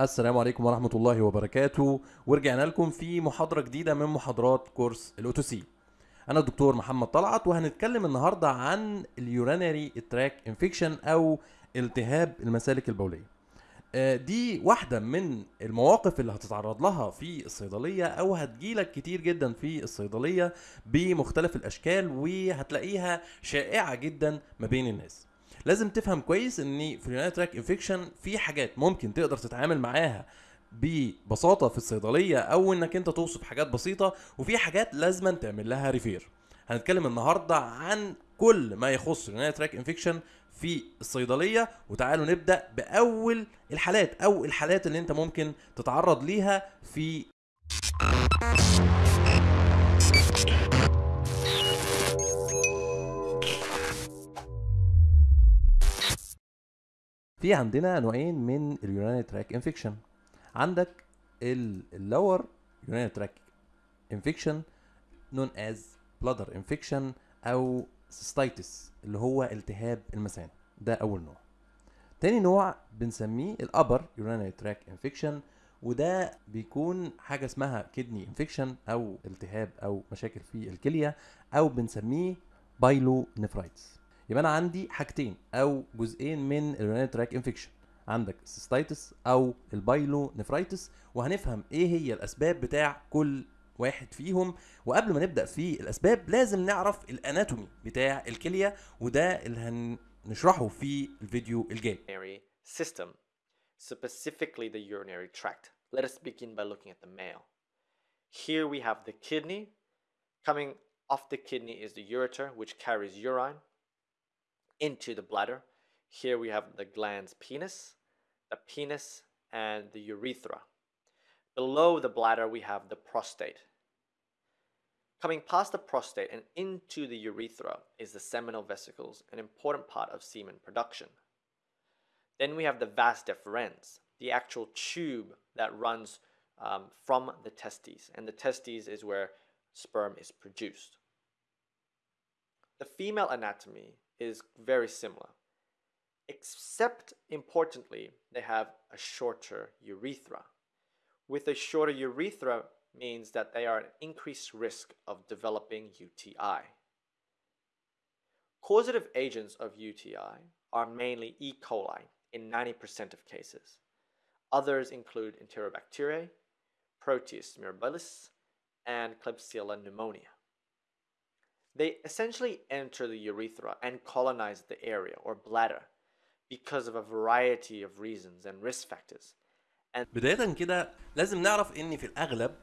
السلام عليكم ورحمة الله وبركاته. ورجعنا لكم في محاضرة جديدة من محاضرات كورس ال OTC أنا الدكتور محمد طلعت وهنتكلم النهاردة عن ال urinary tract infection أو التهاب المسالك البولية. آه، دي واحدة من المواقف اللي هتتعرض لها في الصيدلية أو هتجيلك كتير جدا في الصيدلية بمختلف الأشكال وهتلاقيها شائعة جدا ما بين الناس. لازم تفهم كويس إن في ال urinary tract infection في حاجات ممكن تقدر تتعامل معاها ببساطة في الصيدلية أو إنك أنت توصف حاجات بسيطة وفي حاجات لازم تعمل لها refer هنتكلم النهارده عن كل ما يخص ال urinary tract infection في الصيدلية وتعالوا نبدأ بأول الحالات أو الحالات اللي أنت ممكن تتعرض ليها في في عندنا نوعين من ال urinary tract infection عندك ال lower urinary tract infection known as bladder infection أو cystitis اللي هو التهاب المثانه ده أول نوع. تاني نوع بنسميه ال upper urinary tract infection وده بيكون حاجة اسمها kidney infection أو التهاب أو مشاكل في الكلية أو بنسميه pyelonephritis يبقى أنا عندي حاجتين أو جزئين من ال urinary tract infection عندك ال cystitis أو ال pyelonephritis وهنفهم إيه هي الأسباب بتاع كل واحد فيهم وقبل ما نبدأ في الأسباب لازم نعرف ال anatomy بتاع الكلية وده اللي هنشرحه في الفيديو الجاي system, specifically the urinary tract. Let us begin by looking at the male. Here we have the kidney. Coming off the kidney is the ureter, which carries urine into the bladder. Here we have the glands penis, the penis, and the urethra. Below the bladder, we have the prostate. Coming past the prostate and into the urethra is the seminal vesicles, an important part of semen production. Then we have the vas deferens, the actual tube that runs um, from the testes, and the testes is where sperm is produced. The female anatomy is very similar, except importantly, they have a shorter urethra. With a shorter urethra means that they are at increased risk of developing UTI. Causative agents of UTI are mainly E. coli in 90% of cases. Others include Enterobacteriae, Proteus mirabilis, and Klebsiella pneumonia. They essentially enter the urethra and colonize the area or bladder because of a variety of reasons and risk factors. بداية كده لازم نعرف إن في الأغلب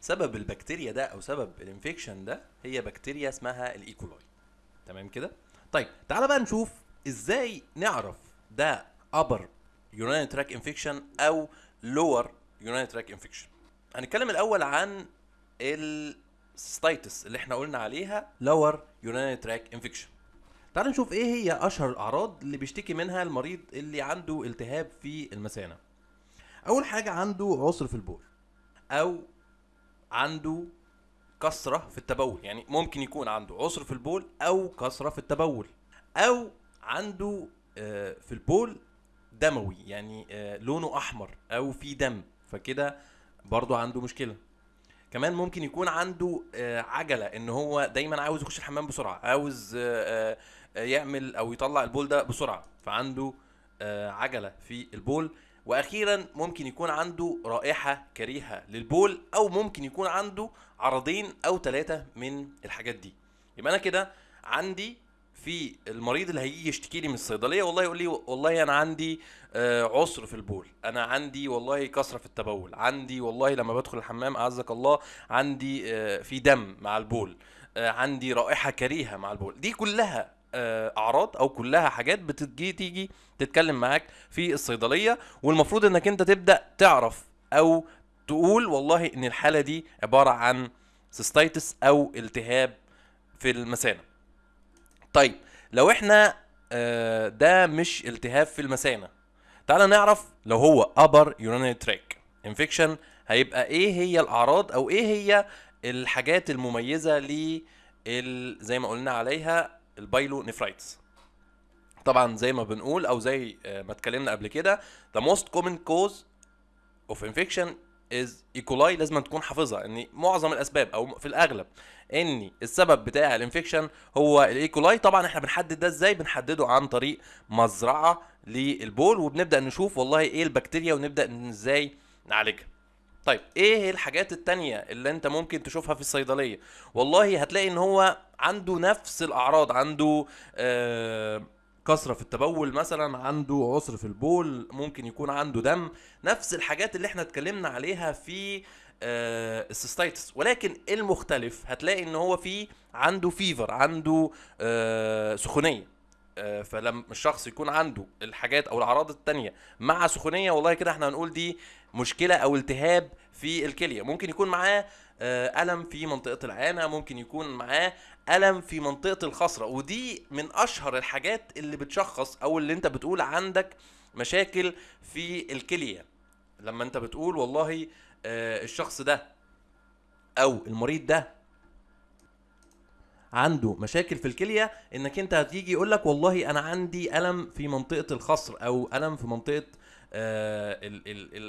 سبب البكتيريا ده أو سبب الإنفكشن ده هي بكتيريا اسمها الإيكولاي. تمام كده؟ طيب تعالى بقى نشوف إزاي نعرف ده upper urinary tract infection أو lower urinary tract infection هنتكلم الأول عن ال cystitis اللي إحنا قلنا عليها lower urinary tract infection تعال نشوف إيه هي اشهر الاعراض اللي بيشتكي منها المريض اللي عنده التهاب في المثانه أول حاجة عنده عسر في البول أو عنده كسرة في التبول يعني ممكن يكون عنده عسر في البول أو كسرة في التبول أو عنده آه، في البول دموي يعني آه، لونه أحمر أو في دم فكده برضو عنده مشكلة. كمان ممكن يكون عنده آه، عجلة إن هو دايما عاوز يخش الحمام بسرعة عاوز آه، آه، يعمل أو يطلع البول ده بسرعة فعنده عجلة في البول. وأخيرا ممكن يكون عنده رائحة كريهة للبول أو ممكن يكون عنده عرضين أو ثلاثة من الحاجات دي. يبقى أنا كده عندي في المريض اللي هيجي يشتكي لي من الصيدلية والله يقول لي والله أنا عندي آه، عسر في البول. أنا عندي والله كسرة في التبول. عندي والله لما بدخل الحمام أعزك الله عندي آه، في دم مع البول. آه، عندي رائحة كريهة مع البول. دي كلها أعراض أو كلها حاجات بتجي تيجي تتكلم معاك في الصيدلية. والمفروض إنك أنت تبدأ تعرف أو تقول والله إن الحالة دي عبارة عن سيستايتس أو التهاب في المثانه طيب لو إحنا آه، ده مش التهاب في المثانة تعال نعرف لو هو upper urinary tract infection هيبقى إيه هي الأعراض أو إيه هي الحاجات المميزة ل زي ما قلنا عليها ال pyelonephritis طبعا زي ما بنقول أو زي آه، ما اتكلمنا قبل كده the most common cause of infection is E. coli لازم تكون حافظها ان معظم الأسباب أو في الأغلب إن السبب بتاع ال infection هو ال E. coli طبعا إحنا بنحدد ده إزاي؟ بنحدده عن طريق مزرعة للبول وبنبدأ نشوف والله إيه البكتيريا ونبدأ إزاي نعالجها. طيب إيه الحاجات التانية اللي أنت ممكن تشوفها في الصيدلية؟ والله هتلاقي إن هو عنده نفس الأعراض عنده آه كثرة في التبول مثلا عنده عسر في البول ممكن يكون عنده دم. نفس الحاجات اللي إحنا اتكلمنا عليها في آه ولكن المختلف هتلاقي إن هو في عنده فيفر عنده آه سخونية. آه، فلما الشخص يكون عنده الحاجات أو الأعراض التانية مع سخونية والله كده إحنا هنقول دي مشكلة أو التهاب في الكلية. ممكن يكون معاه آه، ألم في منطقة العانة ممكن يكون معاه ألم في منطقة الخصره ودي من أشهر الحاجات اللي بتشخص أو اللي أنت بتقول عندك مشاكل في الكلية. لما أنت بتقول والله آه، الشخص ده أو المريض ده عنده مشاكل في الكلية إنك أنت هتيجي يقول لك والله أنا عندي ألم في منطقة الخصر أو ألم في منطقة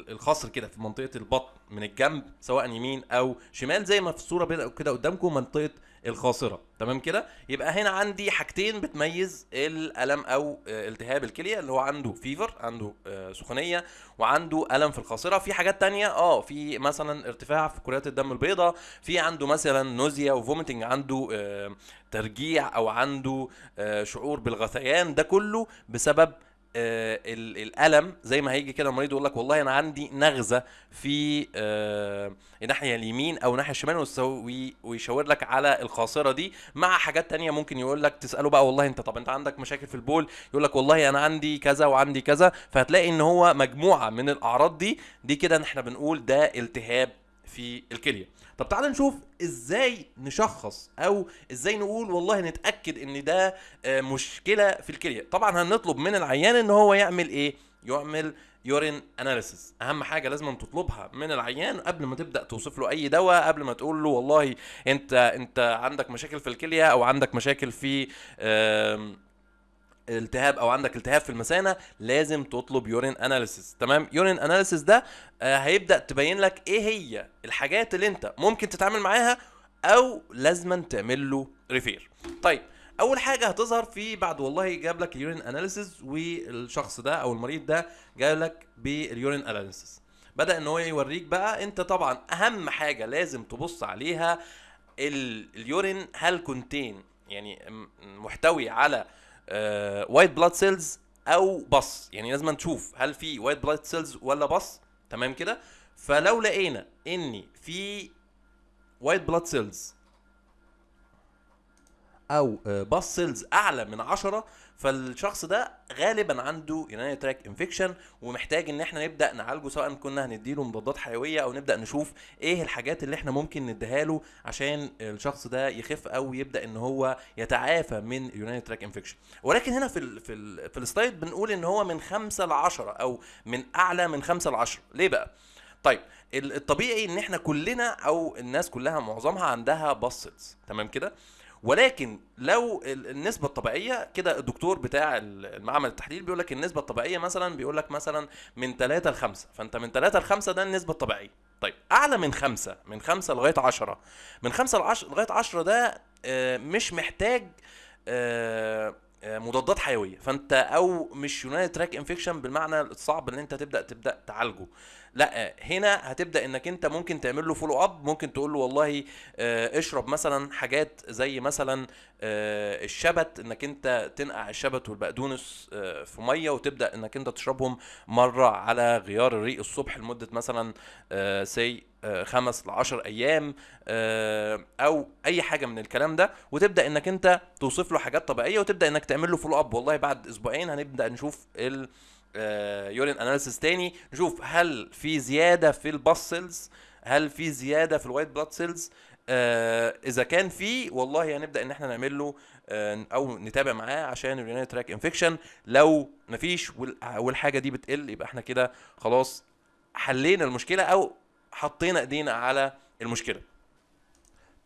الخصر كده في منطقة البطن من الجنب سواء يمين أو شمال زي ما في الصورة كده قدامكم منطقة الخاصرة. تمام كده؟ يبقى هنا عندي حاجتين بتميز الألم أو آه، التهاب الكلية اللي هو عنده fever عنده آه، سخونية وعنده ألم في الخاصرة. في حاجات تانية آه في مثلا ارتفاع في كريات الدم البيضاء في عنده مثلا nausea و vomiting عنده آه، ترجيع أو عنده آه، شعور بالغثيان ده كله بسبب آه، الألم زي ما هيجي كده المريض يقول لك والله أنا عندي نغزة في آه، الناحية اليمين أو الناحية الشمال ويشاور لك على الخاصرة دي. مع حاجات تانية ممكن يقول لك تسأله بقى والله أنت طب أنت عندك مشاكل في البول؟ يقول لك والله أنا عندي كذا وعندي كذا. فهتلاقي إن هو مجموعة من الأعراض دي دي كده إحنا بنقول ده التهاب في الكلية. طب تعال نشوف إزاي نشخص أو إزاي نقول والله نتأكد إن ده آه، مشكلة في الكلية. طبعا هنطلب من العيان إن هو يعمل إيه؟ يعمل urine analysis أهم حاجة لازم تطلبها من العيان قبل ما تبدأ توصف له أي دواء قبل ما تقول له والله أنت أنت عندك مشاكل في الكلية أو عندك مشاكل في التهاب أو عندك التهاب في المثانة لازم تطلب urine analysis تمام؟ urine analysis ده آه، هيبدأ تبين لك إيه هي الحاجات اللي أنت ممكن تتعامل معاها أو لازما تعمل له refer طيب أول حاجة هتظهر في بعد والله جاب لك ال urine analysis والشخص ده أو المريض ده جاب لك بال urine analysis بدأ إن هو يوريك بقى أنت طبعا أهم حاجة لازم تبص عليها ال- ال urine هل contain يعني محتوي على white blood cells أو pus. يعني لازم نشوف هل في white blood cells ولا pus. تمام كده؟ فلو لقينا ان في white blood cells أو pus cells أعلى من 10 فالشخص ده غالبا عنده urinary tract infection ومحتاج إن إحنا نبدأ نعالجه سواء كنا هنديله مضادات حيوية أو نبدأ نشوف إيه الحاجات اللي إحنا ممكن نديها له عشان الشخص ده يخف أو يبدأ إن هو يتعافى من urinary tract infection ولكن هنا في ال في ال في ال slide بنقول إن هو من 5 ل 10 أو من أعلى من 5 ل 10 ليه بقى؟ طيب ال- الطبيعي إن إحنا كلنا أو الناس كلها معظمها عندها pus cells تمام كده؟ ولكن لو ال- النسبة الطبيعية كده الدكتور بتاع ال- المعمل التحليل بيقول لك النسبة الطبيعية مثلا بيقول لك مثلا من 3 ل 5 فأنت من 3 ل 5 ده النسبة الطبيعية. طيب أعلى من 5 من 5 لغاية 10 من 5 ل 10 لغاية 10 ده آه، مش محتاج آه، آه، مضادات حيوية. فأنت أو مش urinary tract infection بالمعنى الصعب إن أنت تبدأ تبدأ تعالجه. لا هنا هتبدأ إنك أنت ممكن تعمل له follow up ممكن تقول له والله آه، اشرب مثلا حاجات زي مثلا آه، الشبت إنك أنت تنقع الشبت والبقدونس آه، في مية وتبدأ إنك أنت تشربهم مرة على غيار الريق الصبح لمدة مثلا سي خمس لعشر أيام أو أي حاجة من الكلام ده. وتبدأ إنك أنت توصف له حاجات طبيعية وتبدأ إنك تعمل له follow up والله بعد أسبوعين هنبدأ نشوف ال urine analysis تاني. نشوف هل في زيادة في ال pus cells هل في زيادة في ال white blood cells آه إذا كان في والله هنبدأ إن إحنا نعمل له آه أو نتابع معاه عشان ال urinary tract infection لو مفيش وال- والحاجة دي بتقل يبقى إحنا كده خلاص حلينا المشكلة أو حطينا إيدينا على المشكلة.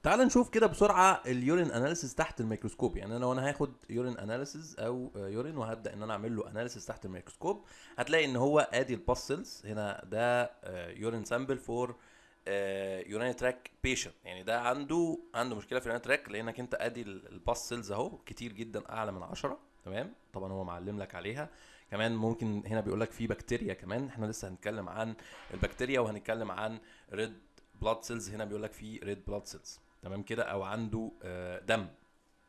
تعال نشوف كده بسرعة ال urine analysis تحت الميكروسكوب. يعني أنا لو أنا هاخد urine analysis أو آه، urine وهبدأ إن أنا أعمل له analysis تحت الميكروسكوب. هتلاقي إن هو أدي ال pus cells هنا ده urine sample for urine tract patient يعني ده عنده عنده مشكلة في ال urine tract لأنك أنت أدي ال pus cells أهو. كتير جدا أعلى من 10 تمام؟ طبعا هو معلم لك عليها. كمان ممكن هنا بيقول لك في بكتيريا كمان. إحنا لسه هنتكلم عن البكتيريا وهنتكلم عن red blood cells هنا بيقول لك في red blood cells تمام كده أو عنده آه، دم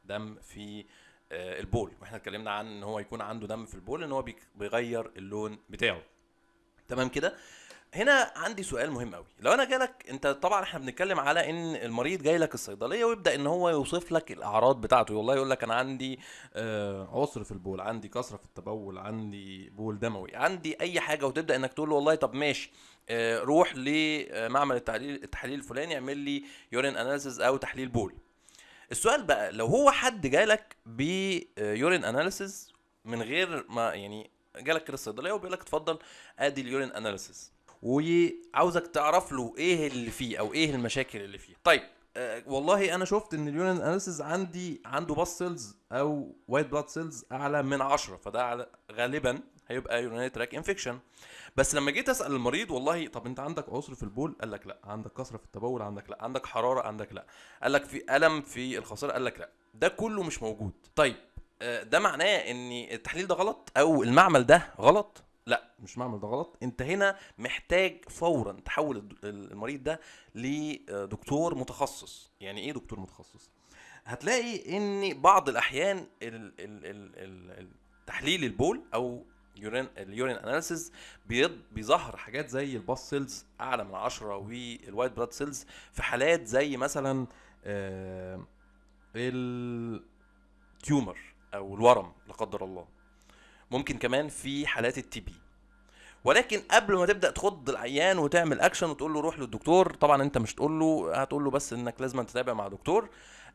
دم في آه، البول. وإحنا اتكلمنا عن إن هو يكون عنده دم في البول إن هو بيغير اللون بتاعه. تمام كده؟ هنا عندي سؤال مهم قوي لو أنا جالك أنت طبعا إحنا بنتكلم على إن المريض جاي لك الصيدلية ويبدأ إن هو يوصف لك الأعراض بتاعته. والله يقول لك أنا عندي آه عسر في البول عندي كسرة في التبول عندي بول دموي عندي أي حاجة وتبدأ إنك تقول له والله طب ماشي. روح لمعمل التحليل التحليل الفلاني اعمل لي urine analysis أو تحليل بول. السؤال بقى لو هو حد جالك ب urine analysis من غير ما يعني جالك كده الصيدليه وبيقول لك اتفضل أدي ال urine analysis وعاوزك تعرف له إيه اللي فيه أو إيه المشاكل اللي فيه. طيب آه والله أنا شفت إن اليورين اناليسيز عندي عنده pus cells أو white blood cells أعلى من 10 فده غالبا هيبقى urinary tract infection بس لما جيت أسأل المريض والله طب أنت عندك عسر في البول؟ قال لك لا. عندك كثرة في التبول؟ عندك لا. عندك حرارة؟ عندك لا. قال لك في ألم في الخاصرة قال لك لا. ده كله مش موجود. طيب آه، ده معناه إن التحليل ده غلط أو المعمل ده غلط؟ لا مش معمل ده غلط. أنت هنا محتاج فورا تحول المريض ده لدكتور متخصص. يعني إيه دكتور متخصص؟ هتلاقي إن بعض الأحيان ال ال ال ال ال تحليل البول أو urine ال urine analysis بيظهر حاجات زي ال pus cells اعلى من 10 وال white blood cells في حالات زي مثلا آه، ال tumor أو الورم لا قدر الله. ممكن كمان في حالات ال TB ولكن قبل ما تبدأ تخض العيان وتعمل اكشن وتقول له روح للدكتور طبعا أنت مش تقول له هتقول له بس إنك لازم تتابع مع دكتور.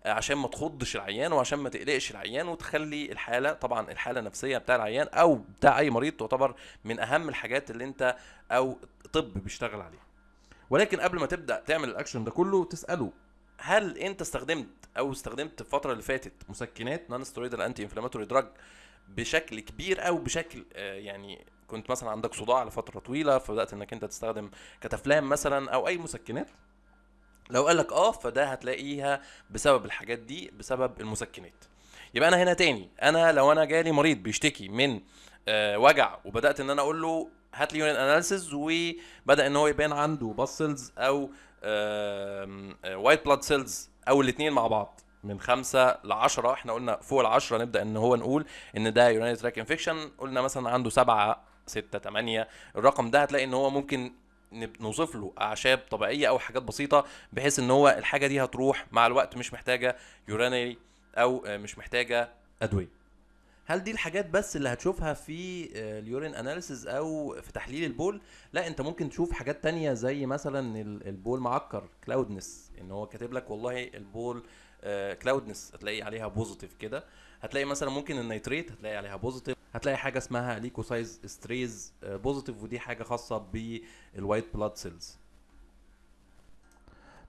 عشان ما تخضش العيان وعشان ما تقلقش العيان وتخلي الحالة طبعا الحالة النفسية بتاع العيان أو بتاع أي مريض تعتبر من أهم الحاجات اللي أنت أو الطب بيشتغل عليها. ولكن قبل ما تبدأ تعمل الأكشن ده كله تسأله هل أنت استخدمت أو استخدمت الفترة اللي فاتت مسكنات non steroidal anti inflammatory drug بشكل كبير أو بشكل آه، يعني كنت مثلا عندك صداع لفترة طويلة فبدأت إنك أنت تستخدم كتافلام مثلا أو أي مسكنات؟ لو قال لك آه فده هتلاقيها بسبب الحاجات دي بسبب المسكنات. يبقى أنا هنا تاني. أنا لو أنا جالي مريض بيشتكي من آه وجع وبدأت إن أنا أقول له هات لي urine analysis وبدأ إن هو يبان عنده pus cells أو white blood cells أو الاثنين مع بعض. من خمسة ل 10 إحنا قلنا فوق ال 10 نبدأ إن هو نقول إن ده urinary tract infection قلنا مثلا عنده سبعة ستة تمانية الرقم ده هتلاقي إن هو ممكن نوصف له أعشاب طبيعية أو حاجات بسيطة بحيث إن هو الحاجة دي هتروح مع الوقت مش محتاجة urinary أو مش محتاجة أدوية. هل دي الحاجات بس اللي هتشوفها في آه، ال urine analysis أو في تحليل البول؟ لا أنت ممكن تشوف حاجات تانية زي مثلا ال- البول معكر cloudiness إن هو كاتب لك والله البول cloudiness هتلاقي عليها positive كده. هتلاقي مثلا ممكن ال nitrite هتلاقي عليها positive هتلاقي حاجة اسمها leukocyte esterase positive ودي حاجة خاصة بال white blood cells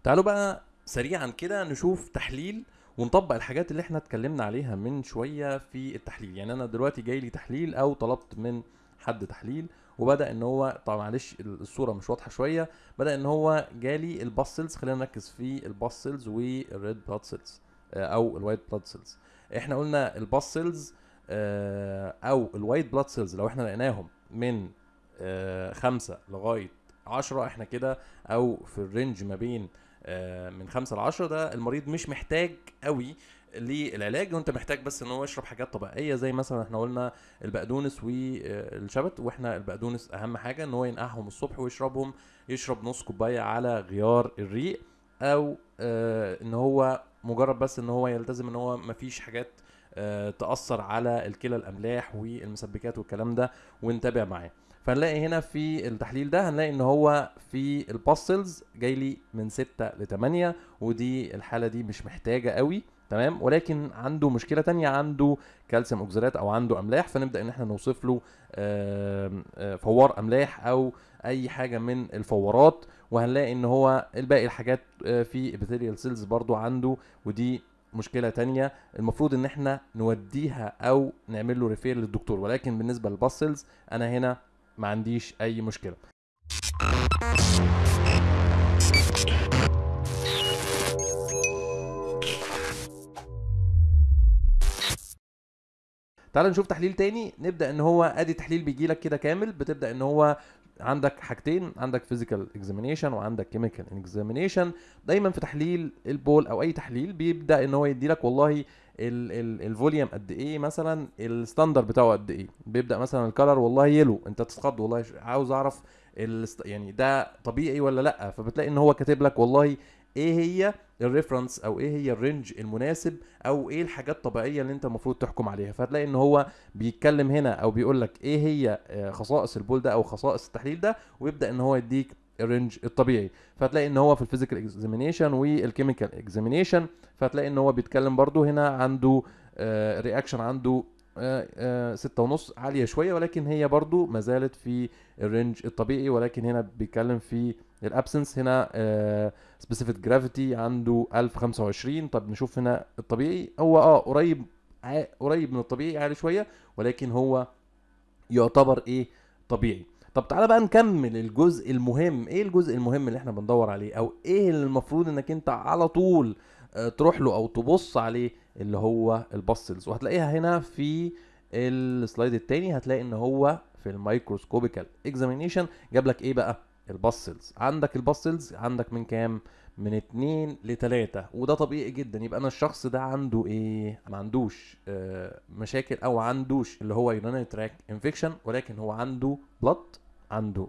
تعالوا بقى سريعا كده نشوف تحليل ونطبق الحاجات اللي إحنا اتكلمنا عليها من شوية في التحليل. يعني أنا دلوقتي جاي لي تحليل أو طلبت من حد تحليل. وبدأ إن هو طبعا معلش الصورة مش واضحة شوية بدأ إن هو جالي ال pus cells. خلينا نركز في ال pus cells وال red blood cells أو ال white blood cells. إحنا قلنا ال pus cells أو ال white blood cells لو إحنا لقيناهم من آه، خمسة لغاية 10 إحنا كده أو في الرينج ما بين آه، من خمسة ل 10 ده المريض مش محتاج قوي للعلاج وانت محتاج بس ان هو يشرب حاجات طبيعية زي مثلا إحنا قلنا البقدونس والشبت وإحنا البقدونس أهم حاجة إن هو ينقعهم الصبح ويشربهم يشرب نص كوباية على غيار الريق أو آه إن هو مجرد بس إن هو يلتزم إن هو مفيش حاجات آه تأثر على الكلى الأملاح والمسبكات والكلام ده ونتابع معاه. فهنلاقي هنا في التحليل ده هنلاقي إن هو في ال pus cells جاي لي من 6 ل 8 ودي الحالة دي مش محتاجة قوي. تمام؟ ولكن عنده مشكلة تانية عنده calcium oxalate أو عنده أملاح فنبدأ إن إحنا نوصف له آه، فوار أملاح أو أي حاجة من الفوارات وهنلاقي إن هو الباقي الحاجات آه، في epithelial cells برضو عنده ودي مشكلة تانية المفروض إن إحنا نوديها أو نعمل له refer للدكتور. ولكن بالنسبة لل pus cells أنا هنا ما عنديش أي مشكلة. تعال نشوف تحليل تاني. نبدأ إن هو أدي تحليل بيجي لك كده كامل. بتبدأ إن هو عندك حاجتين عندك physical examination وعندك chemical examination دايما في تحليل البول أو أي تحليل بيبدأ إن هو يدي لك والله ال volume قد إيه مثلا ال standard بتاعه قد إيه. بيبدأ مثلا ال color والله yellow أنت تتخض والله عاوز أعرف يعني ده طبيعي ولا لأ؟ فبتلاقي إن هو كاتب لك والله إيه هي ال reference أو إيه هي ال range المناسب أو إيه الحاجات الطبيعيه اللي أنت المفروض تحكم عليها. فهتلاقي إن هو بيتكلم هنا أو بيقول لك إيه هي آه، خصائص البول ده أو خصائص التحليل ده ويبدأ إن هو يديك ال range الطبيعي. فهتلاقي إن هو في ال physical examination وال chemical examination فهتلاقي إن هو بيتكلم برضو هنا عنده reaction عنده آه، آه، ستة ونص عالية شوية ولكن هي برضو ما زالت في ال range الطبيعي ولكن هنا بيتكلم في ال absence. هنا specific gravity عنده 1025 طب نشوف هنا الطبيعي. هو آه قريب قريب من الطبيعي عالي شوية ولكن هو يعتبر إيه؟ طبيعي. طب تعالى بقى نكمل الجزء المهم. إيه الجزء المهم اللي إحنا بندور عليه؟ أو إيه اللي المفروض إنك أنت على طول آه، تروح له أو تبص عليه اللي هو ال pus cells. وهتلاقيها هنا في ال slide التاني هتلاقي إن هو في ال microscopical examination جاب لك إيه بقى؟ الباسلز. عندك الباسلز عندك من كام؟ من اتنين لتلاتة. وده طبيعي جدا. يبقى أنا الشخص ده عنده إيه؟ ما عندوش آه، مشاكل أو عندوش اللي هو urinary tract infection ولكن هو عنده blood عنده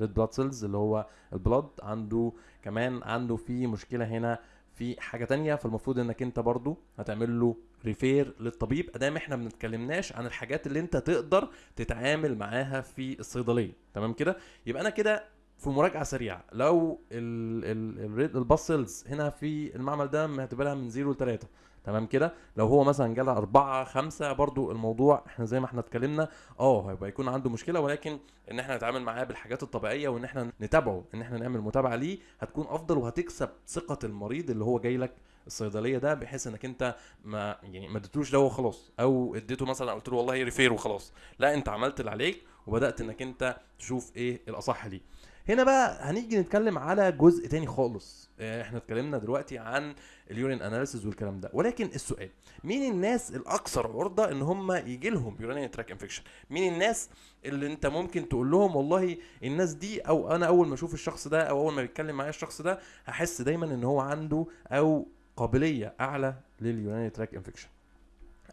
red blood cells اللي هو ال blood عنده كمان عنده في مشكلة هنا في حاجة تانية فالمفروض إنك أنت برضو هتعمل له refer للطبيب. أدام إحنا ما بنتكلمناش عن الحاجات اللي أنت تقدر تتعامل معاها في الصيدلية. تمام كده؟ يبقى أنا كده في مراجعة سريعة. لو ال pus cells هنا في المعمل ده هتبقى من 0 ل 3 تمام كده؟ لو هو مثلا جالها أربعة خمسة برضو الموضوع إحنا زي ما إحنا اتكلمنا آه هيبقى يكون عنده مشكلة ولكن إن إحنا نتعامل معاه بالحاجات الطبيعية وإن إحنا نتابعه إن إحنا نعمل متابعة ليه هتكون أفضل وهتكسب ثقة المريض اللي هو جاي لك الصيدلية ده بحيث إنك أنت ما يعني ما اديتوش دواء وخلاص أو اديته مثلا قلت له والله refer وخلاص. لا أنت عملت اللي عليك وبدأت إنك أنت تشوف إيه الأصح ليه. هنا بقى هنيجي نتكلم على جزء تاني خالص. آه، إحنا اتكلمنا دلوقتي عن ال urine analysis والكلام ده. ولكن السؤال مين الناس الأكثر عرضة إن هم يجي لهم urinary tract infection؟ مين الناس اللي أنت ممكن تقول لهم والله الناس دي أو أنا أول ما أشوف الشخص ده أو أول ما بيتكلم معايا الشخص ده هحس دايما إن هو عنده أو قابلية أعلى لل urinary tract infection.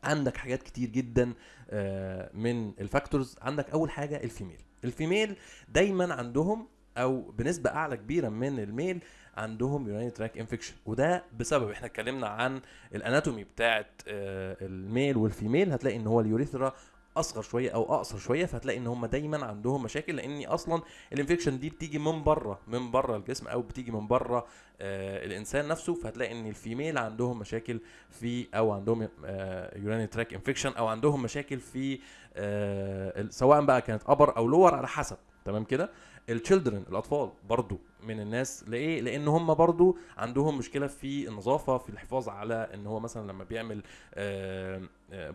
عندك حاجات كتير جدا آه، من ال factors. عندك أول حاجة ال female. ال female دايما عندهم أو بنسبة أعلى كبيرة من ال male عندهم urinary tract infection وده بسبب إحنا اتكلمنا عن ال anatomy بتاعه آه، ال male وال female هتلاقي إن هو ال urethra أصغر شوية أو أقصر شوية فهتلاقي إن هم دايما عندهم مشاكل لأن أصلا ال infection دي بتيجي من بره من بره الجسم أو بتيجي من بره آه الإنسان نفسه فهتلاقي إن ال female عندهم مشاكل في أو عندهم urinary tract infection أو عندهم مشاكل في آه سواء بقى كانت upper أو lower على حسب. تمام كده؟ ال children الأطفال برضو من الناس. لإيه؟ لأن هم برضو عندهم مشكلة في النظافة في الحفاظ على إن هو مثلا لما بيعمل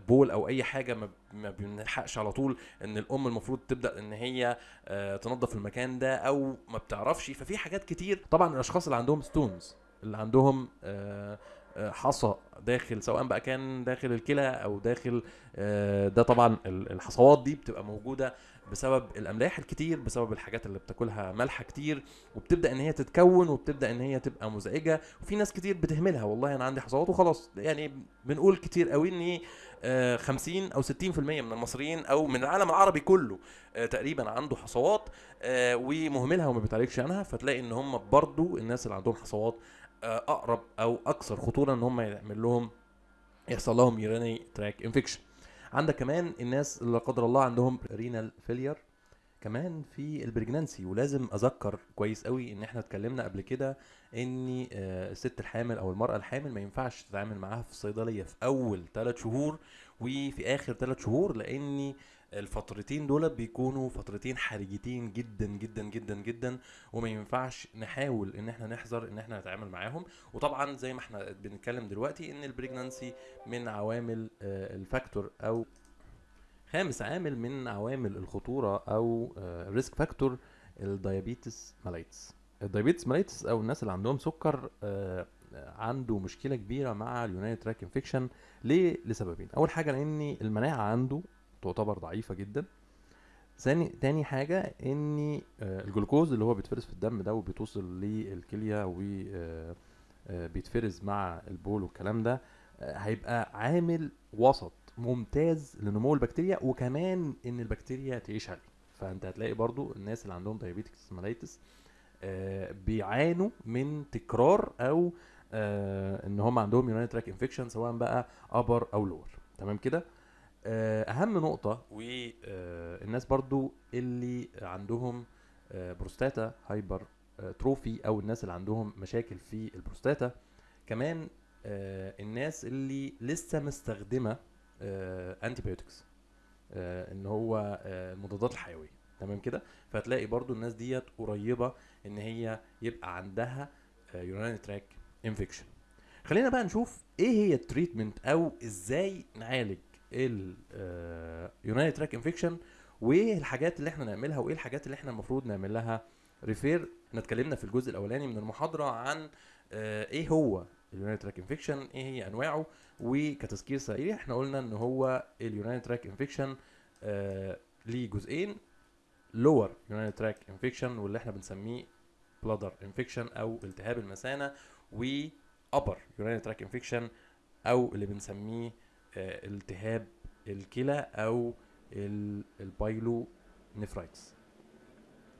بول أو أي حاجة ما بنلحقش على طول إن الأم المفروض تبدأ إن هي آه، تنظف المكان ده أو ما بتعرفش. ففي حاجات كتير. طبعا الأشخاص اللي عندهم stones اللي عندهم آه، حصى داخل سواء بقى كان داخل الكلى أو داخل آه، ده طبعا ال- الحصوات دي بتبقى موجودة بسبب الأملاح الكتير بسبب الحاجات اللي بتاكلها ملح كتير وبتبدأ إن هي تتكون وبتبدأ إن هي تبقى مزعجة وفي ناس كتير بتهملها والله أنا عندي حصوات وخلاص. يعني بنقول كتير قوي إن آه، 50 أو 60% من المصريين أو من العالم العربي كله آه، تقريبا عنده حصوات آه، ومهملها وما بيتعالجش عنها فتلاقي إن هم برضو الناس اللي عندهم حصوات آه، أقرب أو أكثر خطورة إن هم يعمل لهم يحصل لهم urinary tract infection عندك كمان الناس اللي لا قدر الله عندهم renal failure كمان في ال pregnancy ولازم أذكر كويس قوي إن إحنا اتكلمنا قبل كده إن آه، الست الحامل أو المرأة الحامل ما ينفعش تتعامل معاها في الصيدليه في أول ثلاث شهور وفي آخر ثلاث شهور لإن الفترتين دول بيكونوا فترتين حرجتين جدا جدا جدا جدا وما ينفعش نحاول إن إحنا نحذر إن إحنا نتعامل معاهم. وطبعا زي ما إحنا بنتكلم دلوقتي إن ال pregnancy من عوامل آه، ال factor أو خامس عامل من عوامل الخطورة أو risk factor ال diabetes mellitus ال diabetes mellitus أو الناس اللي عندهم سكر آه، عنده مشكلة كبيرة مع ال urinary tract infection ليه؟ لسببين. أول حاجة لأن المناعة عنده تعتبر ضعيفة جدا. ثاني تاني حاجة ان آه، الجلوكوز اللي هو بيتفرز في الدم ده وبيتوصل للكلية وبيتفرز مع البول والكلام ده آه، هيبقى عامل وسط ممتاز لنمو البكتيريا وكمان إن البكتيريا تعيش عليه. فأنت هتلاقي برضو الناس اللي عندهم diabetes mellitus آه، بيعانوا من تكرار أو آه، إن هم عندهم urinary tract infection سواء بقى upper أو lower تمام كده؟ آه، أهم نقطة والناس برضو اللي عندهم آه، prostate hyper آه، trophy أو الناس اللي عندهم مشاكل في البروستاتا. كمان آه، الناس اللي لسه مستخدمة antibiotics إن هو آه، المضادات الحيوية. تمام كده؟ فهتلاقي برضو الناس ديت قريبة إن هي يبقى عندها urinary tract infection خلينا بقى نشوف إيه هي ال treatment أو إزاي نعالج ال urinary tract infection وايه الحاجات اللي إحنا نعملها وايه الحاجات اللي إحنا المفروض نعمل لها refer إحنا اتكلمنا في الجزء الأولاني من المحاضرة عن آه، إيه هو ال urinary tract infection إيه هي أنواعه وكتذكير سريع إحنا قلنا إن هو ال urinary tract infection ليه جزئين lower urinary tract infection واللي إحنا بنسميه bladder infection أو التهاب المثانة و upper urinary tract infection أو اللي بنسميه التهاب الكلى أو ال- ال pyelonephritis.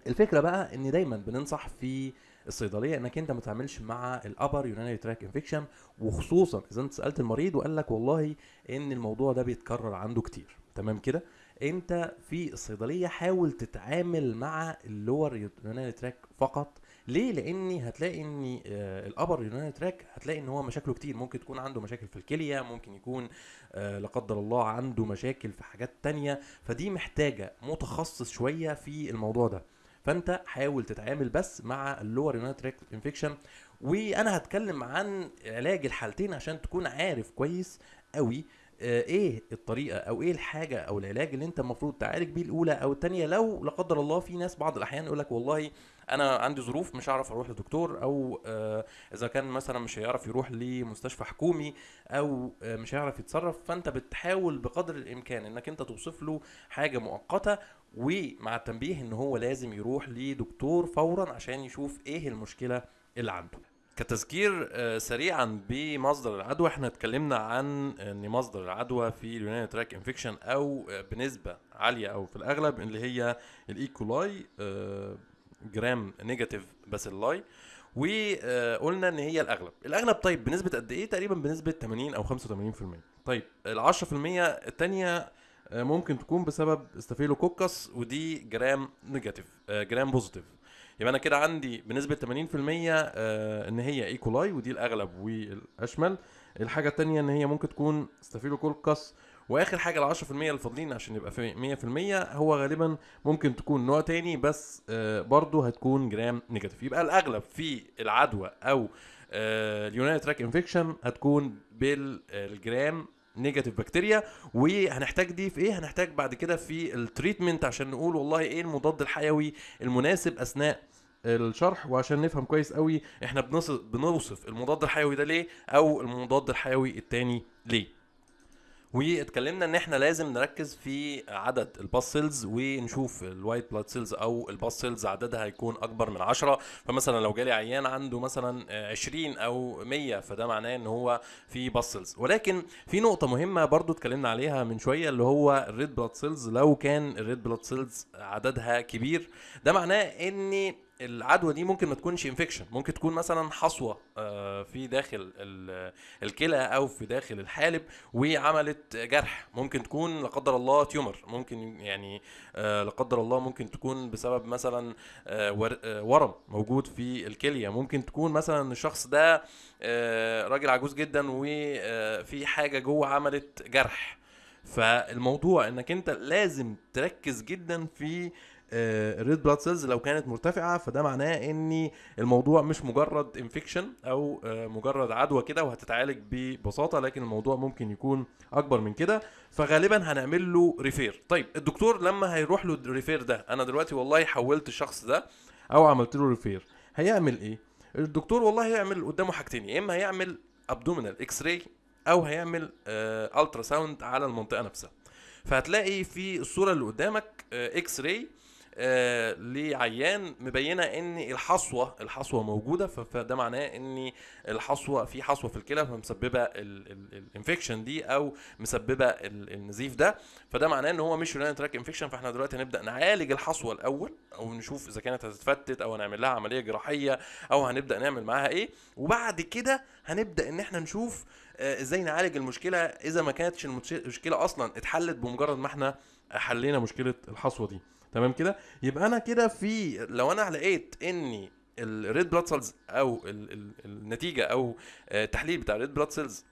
الفكرة بقى إن دايما بننصح في الصيدلية إنك أنت ما تعملش مع ال upper urinary tract infection وخصوصا إذا أنت سألت المريض وقال لك والله إن الموضوع ده بيتكرر عنده كتير. تمام كده؟ أنت في الصيدلية حاول تتعامل مع ال lower urinary tract فقط ليه؟ لأني هتلاقي إن آه، ال upper urinary tract هتلاقي إن هو مشاكله كتير. ممكن تكون عنده مشاكل في الكلية ممكن يكون آه، لا قدر الله عنده مشاكل في حاجات تانية. فدي محتاجة متخصص شوية في الموضوع ده. فأنت حاول تتعامل بس مع ال lower urinary tract infection وأنا هتكلم عن علاج الحالتين عشان تكون عارف كويس قوي آه، إيه الطريقة أو إيه الحاجة أو العلاج اللي أنت المفروض تعالج بيه الأولى أو الثانية لو لا قدر الله في ناس بعض الأحيان يقول لك والله أنا عندي ظروف مش هعرف أروح لدكتور أو آه، إذا كان مثلا مش هيعرف يروح لمستشفى حكومي أو آه، مش هيعرف يتصرف فأنت بتحاول بقدر الإمكان إنك أنت توصف له حاجة مؤقتة ومع التنبيه إن هو لازم يروح لدكتور فورا عشان يشوف إيه المشكلة اللي عنده. كتذكير آه، سريعا بمصدر العدوى إحنا اتكلمنا عن إن مصدر العدوى في ال urinary tract infection أو بنسبة عالية أو في الأغلب اللي هي ال E. coli gram negative bacilli وقلنا إن هي الأغلب. الأغلب طيب بنسبة قد إيه؟ تقريبا بنسبة 80 أو 85% طيب ال 10% الثانية ممكن تكون بسبب staphylococcus ودي gram negative آه، gram positive. يبقى أنا كده عندي بنسبة 80% آه، إن هي E. coli ودي الأغلب والأشمل. الحاجة الثانية إن هي ممكن تكون staphylococcus واخر حاجة ال 10% الفاضلين عشان يبقى في 100% هو غالبا ممكن تكون نوع تاني بس آه، برضه هتكون gram negative. يبقى الأغلب في العدوى أو ال urinary tract infection هتكون بال gram negative bacteria. وهنحتاج دي في إيه؟ هنحتاج بعد كده في ال treatment عشان نقول والله إيه المضاد الحيوي المناسب أثناء الشرح. وعشان نفهم كويس قوي إحنا بنوصف المضاد الحيوي ده ليه أو المضاد الحيوي التاني ليه. واتكلمنا ان إحنا لازم نركز في عدد ال pus cells ونشوف ال white blood cells أو ال pus cells عددها هيكون اكبر من 10 فمثلا لو جالي عيان عنده مثلا آه، 20 أو 100 فده معناه ان هو في pus cells. ولكن في نقطة مهمة برضو اتكلمنا عليها من شوية اللي هو ال red blood cells لو كان ال red blood cells عددها كبير ده معناه ان العدوى دي ممكن ما تكونش infection ممكن تكون مثلا حصوة آه، في داخل ال- الكلى أو في داخل الحالب وعملت جرح. ممكن تكون لا قدر الله tumor ممكن يعني آه، لا قدر الله ممكن تكون بسبب مثلا آه، ور- ورم موجود في الكلية. ممكن تكون مثلا الشخص ده راجل عجوز جدا وفي حاجة جوه عملت جرح. فالموضوع إنك أنت لازم تركز جدا في ال red blood cells لو كانت مرتفعة فده معناه إن الموضوع مش مجرد infection أو آه، مجرد عدوى كده وهتتعالج ببساطة لكن الموضوع ممكن يكون أكبر من كده. فغالبا هنعمل له refer طيب الدكتور لما هيروح له ال refer ده أنا دلوقتي والله حولت الشخص ده أو عملت له refer هيعمل إيه؟ الدكتور والله هيعمل قدامه حاجتين يا إما هيعمل abdominal X-ray أو هيعمل ultrasound على المنطقة نفسها. فهتلاقي في الصورة اللي قدامك X-ray آه لعيان مبينة إن الحصوة الحصوة موجودة فده معناه إن الحصوة في حصوة في الكلى فمسببة ال infection دي أو مسببة ال- النزيف ده. فده معناه إن هو مش urinary tract infection فإحنا دلوقتي هنبدأ نعالج الحصوة الأول أو نشوف إذا كانت هتتفتت أو هنعمل لها عملية جراحية أو هنبدأ نعمل معاها إيه. وبعد كده هنبدأ إن إحنا نشوف آه، إزاي نعالج المشكلة إذا ما كانتش المشكلة أصلا اتحلت بمجرد ما إحنا حلينا مشكلة الحصوة دي. تمام كده؟ يبقى أنا كده في لو أنا لقيت إني ال red blood cells أو ال ال النتيجة أو آه، التحليل بتاع ال red blood cells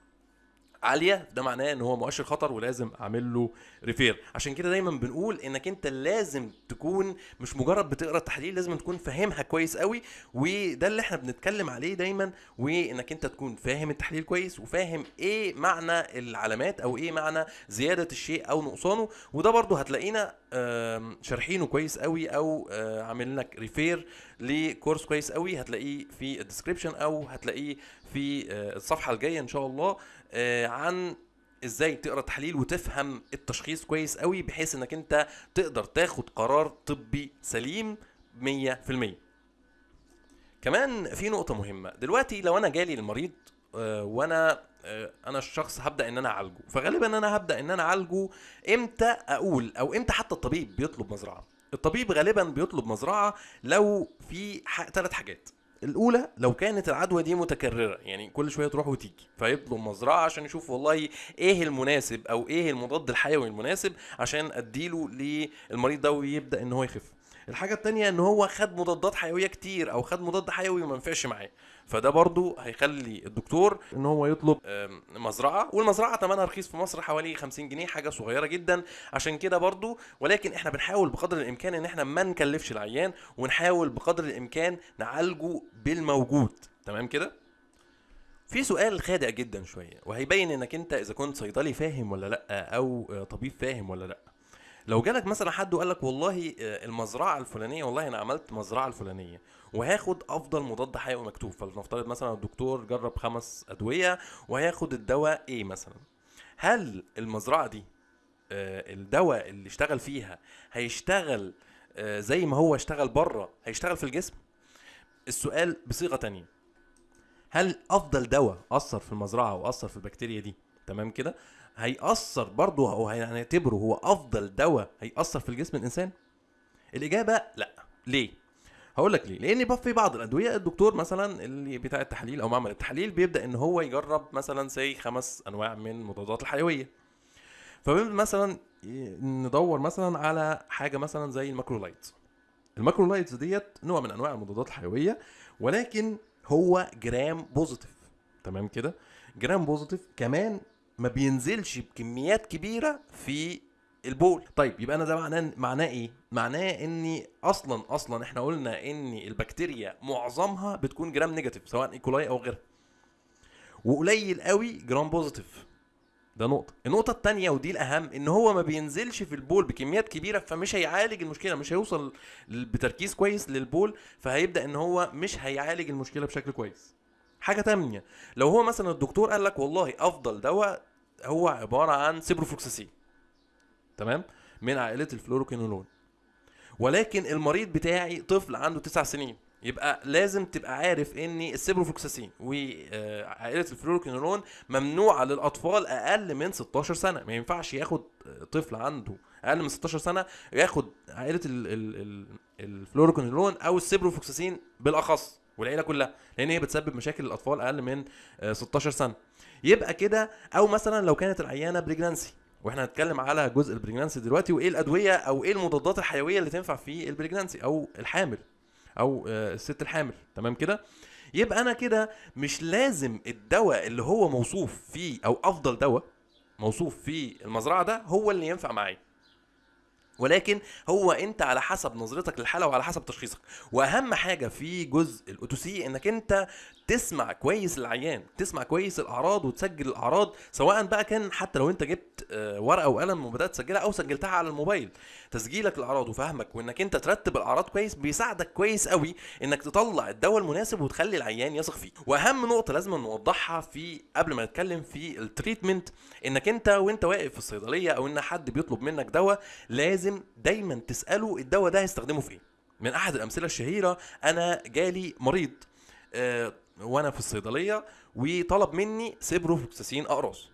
عالية ده معناه إن هو مؤشر خطر ولازم أعمل له refer عشان كده دايما بنقول إنك أنت لازم تكون مش مجرد بتقرأ التحليل لازم تكون فاهمها كويس قوي وده اللي إحنا بنتكلم عليه دايما وإنك أنت تكون فاهم التحليل كويس وفاهم إيه معنى العلامات أو إيه معنى زيادة الشيء أو نقصانه وده برضو هتلاقينا شارحينه كويس قوي أو آه، عاملين لك refer لكورس كويس قوي هتلاقيه في ال description أو هتلاقيه في آه، الصفحة الجاية إن شاء الله آه، عن إزاي تقرا تحليل وتفهم التشخيص كويس قوي بحيث انك انت تقدر تاخد قرار طبي سليم 100% كمان في نقطة مهمة. دلوقتي لو أنا جالي المريض آه، وأنا آه، أنا الشخص هبدأ إن أنا أعالجه. فغالبا أنا هبدأ إن أنا أعالجه إمتى أقول؟ أو إمتى حتى الطبيب بيطلب مزرعة. الطبيب غالبا بيطلب مزرعة لو في ثلاث حاجات. الأولى لو كانت العدوى دي متكررة يعني كل شوية تروح وتيجي فيطلب مزرعة عشان يشوف والله إيه المناسب أو إيه المضاد الحيوي المناسب عشان أديله للمريض ده ويبدأ إن هو يخف. الحاجة التانية إن هو خد مضادات حيوية كتير أو خد مضاد حيوي وما نفعش معاه. فده برضو هيخلي الدكتور إن هو يطلب مزرعة والمزرعة ثمنها رخيص في مصر حوالي 50 جنيه حاجة صغيرة جدا. عشان كده برضو ولكن إحنا بنحاول بقدر الإمكان إن إحنا ما نكلفش العيان ونحاول بقدر الإمكان نعالجه بالموجود. تمام كده؟ في سؤال خادع جدا شوية وهيبين إنك أنت إذا كنت صيدلي فاهم ولا لأ أو طبيب فاهم ولا لأ. لو جالك مثلا حد وقال لك والله آه، المزرعة الفلانية والله أنا عملت مزرعة الفلانية وهاخد أفضل مضاد حيوي مكتوب فلنفترض مثلا الدكتور جرب خمس أدوية وهياخد الدواء إيه مثلا. هل المزرعة دي آه، الدواء اللي اشتغل فيها هيشتغل آه، زي ما هو اشتغل بره هيشتغل في الجسم؟ السؤال بصيغة تانية. هل أفضل دواء أثر في المزرعة واثر في البكتيريا دي؟ تمام كده؟ هيأثر برضه أو هنعتبره هو أفضل دواء هيأثر في الجسم الإنسان؟ الإجابة لأ. ليه؟ هقول لك ليه. لأن في بعض الأدوية الدكتور مثلا اللي بتاع التحليل أو معمل التحليل بيبدأ إن هو يجرب مثلا زي خمس أنواع من المضادات الحيوية. فبيبدأ مثلا ي- ندور مثلا على حاجة مثلا زي ال macrolides ال macrolides ديت نوع من أنواع المضادات الحيوية ولكن هو gram positive. تمام كده؟ gram positive كمان ما بينزلش بكميات كبيرة في البول. طيب يبقى أنا ده معناه معناه إيه؟ معناه إني أصلا أصلا إحنا قلنا إن البكتيريا معظمها بتكون gram negative سواء E. coli أو غيرها. وقليل قوي gram positive. ده نقطة، النقطة التانية ودي الأهم إن هو ما بينزلش في البول بكميات كبيرة فمش هيعالج المشكلة مش هيوصل بتركيز كويس للبول فهيبدأ إن هو مش هيعالج المشكلة بشكل كويس. حاجة تانية لو هو مثلا الدكتور قال لك والله أفضل دواء هو عبارة عن سيبروفلوكساسين تمام؟ من عائلة الفلوروكينولون. ولكن المريض بتاعي طفل عنده تسع سنين يبقى لازم تبقى عارف إن السيبروفلوكساسين وعائله الفلوروكينولون ممنوعة للأطفال أقل من 16 سنة ما ينفعش ياخد طفل عنده أقل من 16 سنة ياخد عائلة ال ال ال الفلوروكونولون أو السيبروفوكساسين بالأخص والعيلة كلها لأن هي بتسبب مشاكل الاطفال أقل من آه، 16 سنة. يبقى كده أو مثلا لو كانت العيانة pregnancy وإحنا هنتكلم على جزء ال pregnancy دلوقتي وإيه الأدوية أو إيه المضادات الحيوية اللي تنفع في ال pregnancy أو الحامل أو آه، الست الحامل. تمام كده؟ يبقى أنا كده مش لازم الدواء اللي هو موصوف فيه أو أفضل دواء موصوف في المزرعة ده هو اللي ينفع معايا. ولكن هو أنت على حسب نظرتك للحالة وعلى حسب تشخيصك. وأهم حاجة في جزء الأوتوسي إنك أنت تسمع كويس العيان تسمع كويس الأعراض وتسجل الأعراض سواء بقى كان حتى لو انت جبت آه، ورقة وقلم وبدأت تسجلها أو سجلتها على الموبايل. تسجيلك الأعراض وفهمك وإنك انت ترتب الأعراض كويس بيساعدك كويس قوي إنك تطلع الدواء المناسب وتخلي العيان يثق فيه وأهم نقطة لازم نوضحها في قبل ما نتكلم في ال treatment إنك انت وانت واقف في الصيدلية أو إن حد بيطلب منك دواء لازم دايما تسأله الدواء ده هيستخدمه في إيه. من أحد الأمثلة الشهيرة أنا جالي مريض آه، وأنا في الصيدلية وطلب مني سيبروفوكساسين أقراص.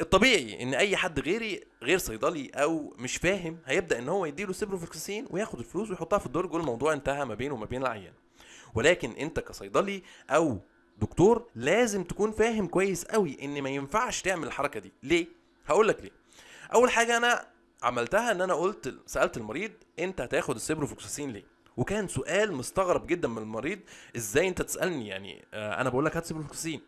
الطبيعي إن أي حد غيري غير صيدلي أو مش فاهم هيبدأ إن هو يديله سيبروفوكساسين وياخد الفلوس ويحطها في الدرج والموضوع انتهى ما بينه وما بين العيان. ولكن أنت كصيدلي أو دكتور لازم تكون فاهم كويس قوي إن ما ينفعش تعمل الحركة دي. ليه؟ هقول لك ليه. أول حاجة أنا عملتها إن أنا قلت سألت المريض أنت هتاخد السيبروفوكساسين ليه؟ وكان سؤال مستغرب جدا من المريض إزاي أنت تسألني؟ يعني آه، أنا بقول لك هات سيبروفوكساسين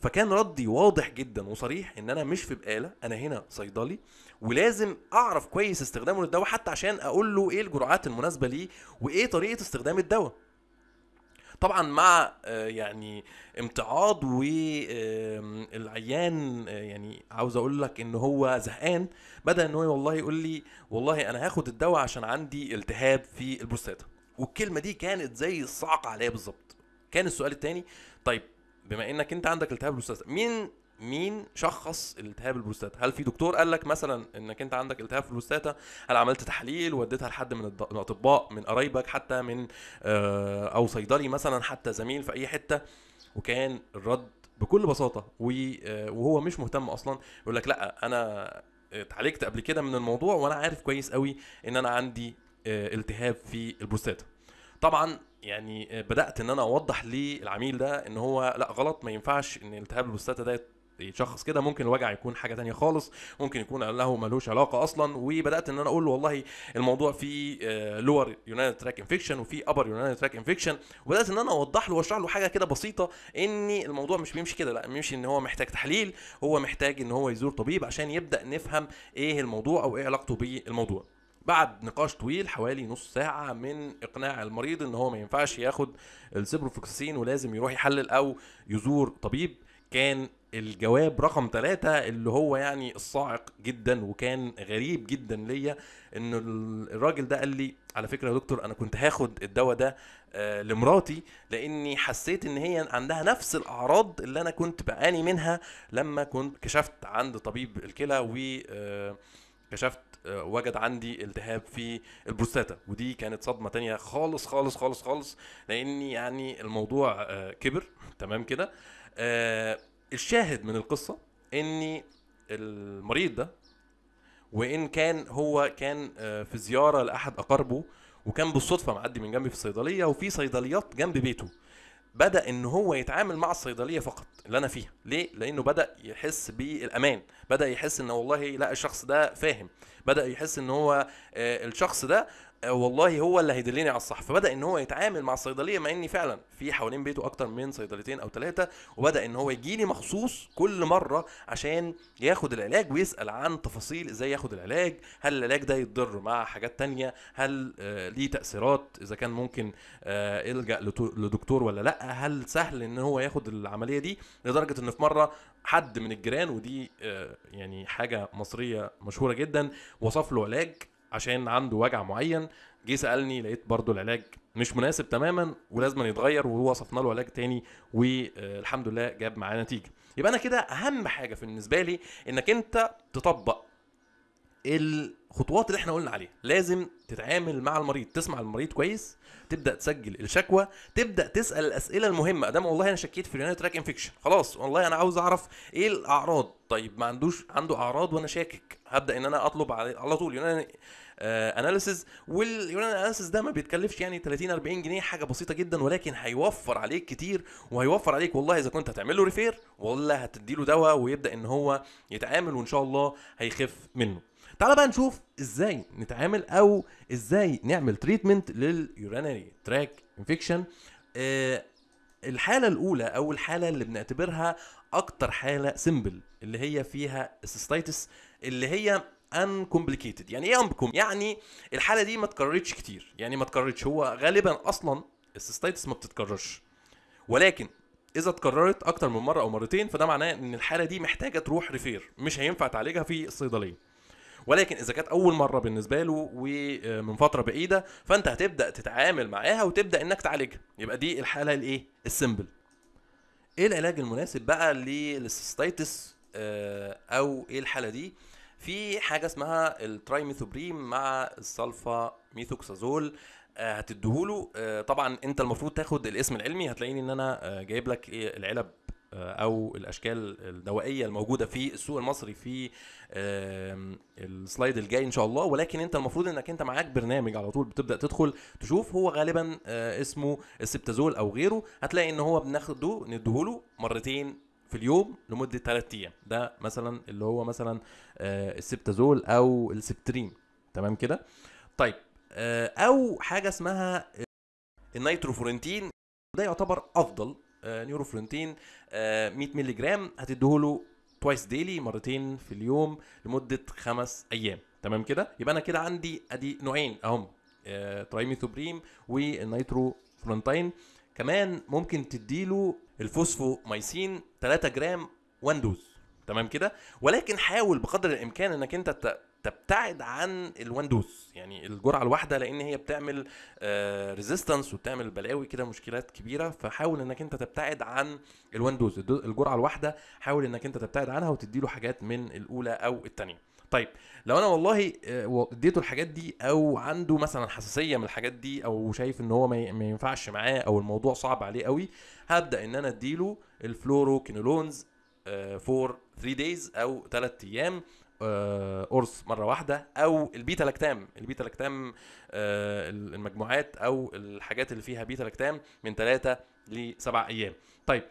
فكان ردي واضح جدا وصريح إن أنا مش في بقالة أنا هنا صيدلي ولازم أعرف كويس استخدامه للدواء حتى عشان أقول له إيه الجرعات المناسبة ليه وإيه طريقة استخدام الدواء. طبعا مع آه، يعني امتعاض والعيان يعني عاوز أقول لك إن هو زهقان بدأ إن هو والله يقول لي والله أنا هاخد الدواء عشان عندي التهاب في البروستاتا. والكلمة دي كانت زي الصعقه عليا بالظبط. كان السؤال التاني طيب بما إنك أنت عندك التهاب البروستاتا مين مين شخص التهاب البروستاتا هل في دكتور قال لك مثلا إنك أنت عندك التهاب في البروستاتا؟ هل عملت تحاليل وديتها لحد من الاطباء من قرايبك حتى من آه، أو صيدلي مثلا حتى زميل في أي حتة؟ وكان الرد بكل بساطة آه، وهو مش مهتم أصلا يقول لك لأ أنا اتعالجت قبل كده من الموضوع وأنا عارف كويس قوي إن أنا عندي التهاب في البروستاتا طبعا يعني آه، بدأت إن أنا أوضح للعميل ده إن هو لأ غلط ما ينفعش إن التهاب البروستاتا ده يتشخص كده. ممكن الوجع يكون حاجة تانية خالص ممكن يكون له ملوش علاقة أصلا. وبدأت إن أنا أقول له والله الموضوع فيه lower urinary tract infection وفي upper urinary tract infection وبدأت إن أنا أوضح له وأشرح له حاجة كده بسيطة إن الموضوع مش بيمشي كده لأ بيمشي إن هو محتاج تحليل. هو محتاج إن هو يزور طبيب عشان يبدأ نفهم إيه الموضوع أو إيه علاقته بالموضوع. بعد نقاش طويل حوالي نص ساعة من إقناع المريض إن هو ما ينفعش ياخد السيبروفوكسين ولازم يروح يحلل أو يزور طبيب. كان الجواب رقم ثلاثة اللي هو يعني الصاعق جدا وكان غريب جدا ليا إن ال- الراجل ده قال لي على فكرة يا دكتور أنا كنت هاخد الدواء ده آه، لمراتي لأني حسيت إن هي عندها نفس الأعراض اللي أنا كنت بعاني منها لما كنت كشفت عند طبيب الكلى و آه، كشفت وجد عندي التهاب في البروستاتا ودي كانت صدمة تانية خالص خالص خالص خالص لاني يعني الموضوع آه، كبر. تمام كده؟ آه، الشاهد من القصة إن المريض ده وإن كان هو كان آه، في زيارة لأحد أقاربه وكان بالصدفة معدي من جنبي في الصيدلية وفي صيدليات جنب بيته. بدأ إن هو يتعامل مع الصيدلية فقط اللي أنا فيها. ليه؟ لأنه بدأ يحس بالأمان بدأ يحس إن والله لا الشخص ده فاهم بدأ يحس إن هو آه، الشخص ده والله هو اللي هيدلني على الصح. فبدأ إن هو يتعامل مع الصيدلية مع إني فعلا في حوالين بيته أكتر من صيدليتين أو ثلاثة وبدأ إن هو يجي لي مخصوص كل مرة عشان ياخد العلاج ويسأل عن تفاصيل إزاي ياخد العلاج هل العلاج ده يتضر مع حاجات تانية هل آه، ليه تأثيرات إذا كان ممكن آه، يلجا لتو- لدكتور ولا لأ هل سهل إن هو ياخد العملية دي؟ لدرجة إن في مرة حد من الجيران ودي آه، يعني حاجة مصرية مشهورة جدا وصف له علاج عشان عنده وجع معين جه سألني لقيت برضو العلاج مش مناسب تماما ولازم يتغير وهو وصفنا له علاج تاني والحمد لله جاب معاه نتيجة. يبقى أنا كده أهم حاجة بالنسبة لي إنك أنت تطبق الخطوات اللي إحنا قلنا عليها. لازم تتعامل مع المريض تسمع المريض كويس تبدأ تسجل الشكوى تبدأ تسأل الأسئلة المهمة. ادام والله أنا شكيت في ال urinary tract infection خلاص والله أنا عاوز أعرف إيه الأعراض. طيب ما عندوش عنده أعراض وأنا شاكك. هبدأ إن أنا أطلب على طول urinary analysis وال urinary analysis ده ما بيتكلفش يعني 30 40 جنيه حاجة بسيطة جدا ولكن هيوفر عليك كتير وهيوفر عليك والله إذا كنت هتعمل له refer ولا هتدي له دواء ويبدأ إن هو يتعامل وإن شاء الله هيخف منه. تعال بقى نشوف إزاي نتعامل أو إزاي نعمل treatment لل urinary tract infection الحالة الأولى أو الحالة اللي بنعتبرها أكتر حالة simple اللي هي فيها ال cystitis اللي هي uncomplicated يعني إيه uncom يعني الحالة دي ما اتكررتش كتير. يعني ما اتكررتش هو غالبا أصلا ال cystitis ما بتتكررش. ولكن إذا اتكررت أكتر من مرة أو مرتين فده معناه إن الحالة دي محتاجة تروح refer مش هينفع تعالجها في الصيدليه ولكن إذا كانت أول مرة بالنسبة له ومن فترة بعيدة فأنت هتبدأ تتعامل معاها وتبدأ إنك تعالجها. يبقى دي الحالة الإيه؟ ال simple. إيه العلاج المناسب بقى لل cystitis آه، أو إيه الحالة دي؟ في حاجة اسمها ال trimethoprim مع ال sulfamethoxazole آه، هتديهوله. آه، طبعا أنت المفروض تاخد الاسم العلمي هتلاقيني إن أنا آه، جايب لك إيه العلب آه، أو الأشكال الدوائية الموجودة في السوق المصري في ال slide الجاي إن شاء الله. ولكن أنت المفروض إنك أنت معاك برنامج على طول بتبدأ تدخل تشوف هو غالبا آه، اسمه ال Septazole أو غيره. هتلاقي إن هو بناخده نديهوله مرتين في اليوم لمدة 3 أيام. ده مثلا اللي هو مثلا آه، ال Septazole أو ال Septrin. تمام كده؟ طيب آه، أو حاجة اسمها ال nitrofurantoin. ده يعتبر أفضل آه، nitrofurantoin آه، 100 مللي جرام هتديهوله twice daily مرتين في اليوم لمدة خمس أيام. تمام كده؟ يبقى أنا كده عندي أدي نوعين أهم آه، trimethoprim وال nitrofurantoin كمان ممكن تديله ال fosfomycin 3 جرام 1 dose تمام كده؟ ولكن حاول بقدر الإمكان إنك أنت تبتعد عن ال one dose يعني الجرعة الواحدة لأن هي بتعمل resistance وبتعمل بلاوي كده مشكلات كبيرة. فحاول إنك أنت تبتعد عن ال one dose ال do- الجرعة الواحدة حاول إنك أنت تبتعد عنها وتديله حاجات من الأولى أو الثانية طيب لو أنا والله آه، اديته الحاجات دي أو عنده مثلا حساسية من الحاجات دي أو شايف إن هو ما ينفعش معاه أو الموضوع صعب عليه قوي هبدأ إن أنا أديله ال fluoroquinolones for 3 days أو 3 أيام. آه، قرص مرة واحدة أو ال beta-lactam. ال beta-lactam آه، المجموعات أو الحاجات اللي فيها بيتا لاكتام من 3 ل 7 أيام. طيب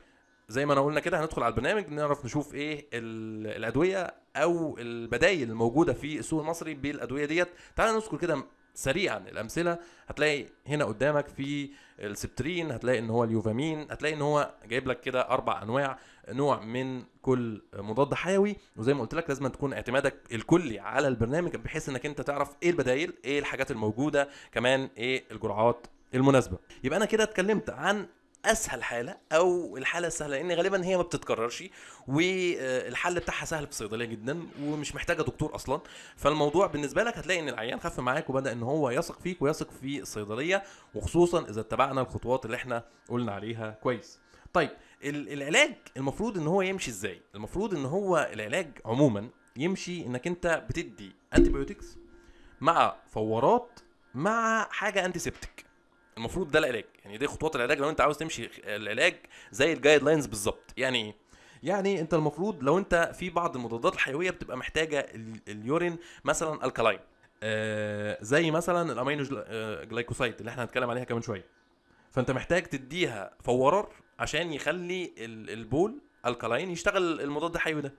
زي ما أنا قلنا كده هندخل على البرنامج نعرف نشوف إيه ال- الأدوية أو البدايل الموجودة في السوق المصري بالأدوية ديت. تعال نذكر كده سريعا الأمثلة. هتلاقي هنا قدامك في السبترين هتلاقي إن هو اليوفامين هتلاقي إن هو جايب لك كده أربع أنواع. نوع من كل مضاد حيوي وزي ما قلت لك لازم تكون اعتمادك الكلي على البرنامج بحيث إنك أنت تعرف إيه البدايل إيه الحاجات الموجودة كمان إيه الجرعات المناسبة. يبقى أنا كده اتكلمت عن أسهل حالة أو الحالة السهلة لأن غالبا هي ما بتتكررش والحل بتاعها سهل في الصيدلية جدا ومش محتاجة دكتور أصلا. فالموضوع بالنسبة لك هتلاقي إن العيان خف معاك وبدأ إن هو يثق فيك ويثق في الصيدلية وخصوصا إذا اتبعنا الخطوات اللي إحنا قلنا عليها كويس. طيب العلاج المفروض إن هو يمشي إزاي؟ المفروض إن هو العلاج عموما يمشي إنك أنت بتدي انتيبيوتكس مع فوارات مع حاجة antiseptic المفروض ده العلاج. يعني دي خطوات العلاج لو أنت عاوز تمشي العلاج زي ال guidelines بالظبط. يعني إيه يعني أنت المفروض لو أنت في بعض المضادات الحيوية بتبقى محتاجة ال- ال urine مثلا alkaline آه زي مثلا ال amino gl- آه، glycoside اللي إحنا هنتكلم عليها كمان شوية. فأنت محتاج تديها فوار عشان يخلي ال- البول alkaline يشتغل المضاد الحيوي ده.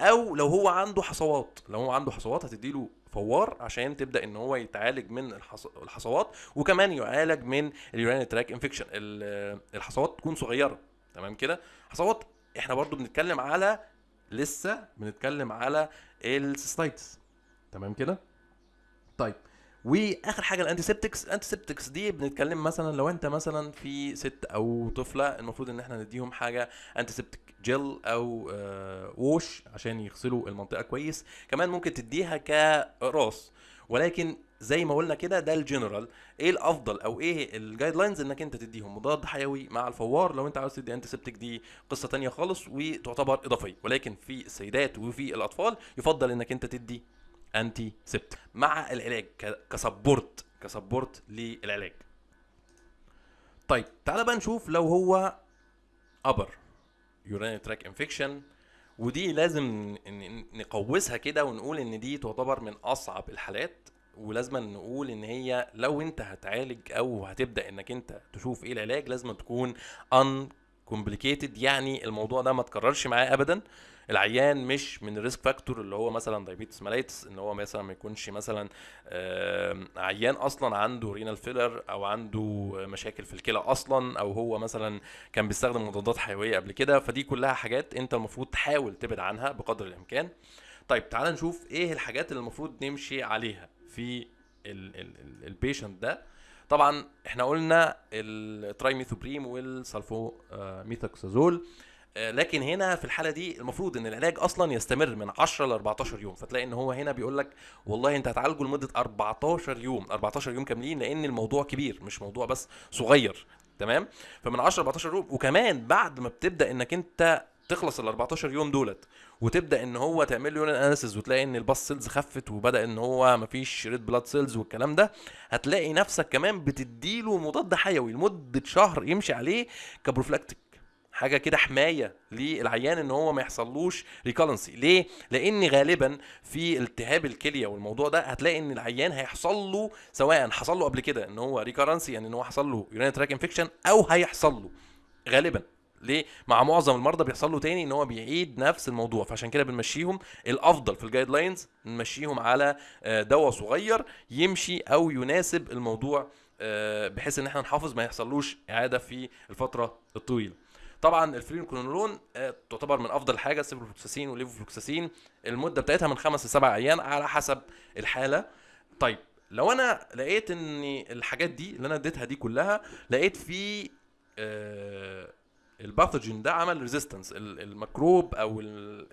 أو لو هو عنده حصوات لو هو عنده حصوات هتديله فوار عشان تبدأ إن هو يتعالج من الحص... الحصوات وكمان يعالج من ال urinary tract infection الحصوات تكون صغيرة. تمام كده؟ حصوات إحنا برضو بنتكلم على لسه بنتكلم على ال cystitis. تمام كده؟ طيب وآخر حاجة ال antiseptics ال antiseptics دي بنتكلم مثلا لو أنت مثلا في ست أو طفلة المفروض إن إحنا نديهم حاجة antiseptic gel أو آه wash عشان يغسلوا المنطقة كويس. كمان ممكن تديها كراس. ولكن زي ما قلنا كده ده الجنرال إيه الأفضل أو إيه ال guidelines إنك أنت تديهم؟ مضاد حيوي مع الفوار. لو أنت عاوز تدي antiseptic دي قصة تانية خالص وتعتبر إضافية. ولكن في السيدات وفي الأطفال يفضل إنك أنت تدي antiseptic. مع العلاج ك support ك support للعلاج. طيب تعالى بقى نشوف لو هو upper urinary tract infection ودي لازم نقوسها كده ونقول إن دي تعتبر من أصعب الحالات. ولازم نقول إن هي لو أنت هتعالج أو هتبدأ إنك أنت تشوف إيه العلاج لازم تكون uncomplicated يعني الموضوع ده ما تكررش معاه ابدا. العيان مش من ال risk factor اللي هو مثلا diabetes mellitus إن هو مثلا ما يكونش مثلا عيان أصلا عنده renal failure أو عنده مشاكل في الكلى أصلا أو هو مثلا كان بيستخدم مضادات حيوية قبل كده. فدي كلها حاجات أنت المفروض تحاول تبعد عنها بقدر الإمكان. طيب تعال نشوف إيه الحاجات اللي المفروض نمشي عليها في ال patient ده. طبعا إحنا قلنا ال trimethoprim وال sulfamethoxazole آه، لكن هنا في الحالة دي المفروض إن العلاج أصلا يستمر من 10 ل 14 يوم. فتلاقي إن هو هنا بيقول لك والله أنت هتعالجه لمدة 14 يوم. 14 يوم كاملين لأن الموضوع كبير مش موضوع بس صغير. تمام؟ فمن 10 ل 14 يوم وكمان بعد ما بتبدأ إنك أنت تخلص ال 14 يوم دولت وتبدأ إن هو تعمل له urine analysis وتلاقي إن ال pus cells خفت وبدأ إن هو مفيش red blood cells والكلام ده هتلاقي نفسك كمان بتديله مضاد حيوي لمدة شهر يمشي عليه ك prophylactic. حاجة كده حماية للعيان إن هو ما يحصلوش recurrency ليه؟ لأن غالبا في التهاب الكلية والموضوع ده هتلاقي إن العيان هيحصل له سواء حصل له قبل كده إن هو recurrency يعني إن هو حصل له urinary tract infection أو هيحصل له غالبا. ليه؟ مع معظم المرضى بيحصل له تاني إن هو بيعيد نفس الموضوع. فعشان كده بنمشيهم الأفضل في ال guidelines نمشيهم على آه، دواء صغير يمشي أو يناسب الموضوع آه، بحيث إن إحنا نحافظ ما يحصلوش إعادة في الفترة الطويلة. طبعا الفرينكولونولون آه، تعتبر من أفضل حاجة ال ciprofloxacin وال levofloxacin المدة بتاعتها من خمس لسبع أيام على حسب الحالة. طيب لو أنا لقيت ان الحاجات دي اللي أنا اديتها دي كلها لقيت في آه، ال pathogen ده عمل resistance الميكروب أو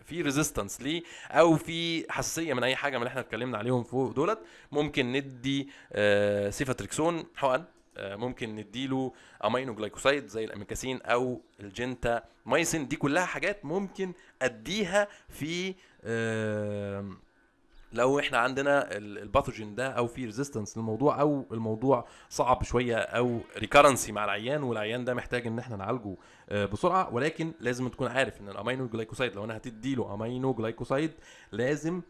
في resistance ليه أو في حساسية من أي حاجة من اللي إحنا اتكلمنا عليهم فوق دولت ممكن ندي آه، ceftriaxone حقن ممكن نديله aminoglycoside زي الأميكاسين أو الجنتا مايسين. دي كلها حاجات ممكن أديها في آم، لو إحنا عندنا ال- ال pathogen ده أو في resistance للموضوع أو الموضوع صعب شوية أو recurrency مع العيان والعيان ده محتاج إن إحنا نعالجه آه، بسرعة. ولكن لازم تكون عارف إن ال aminoglycoside لو أنا هتدي له aminoglycoside لازم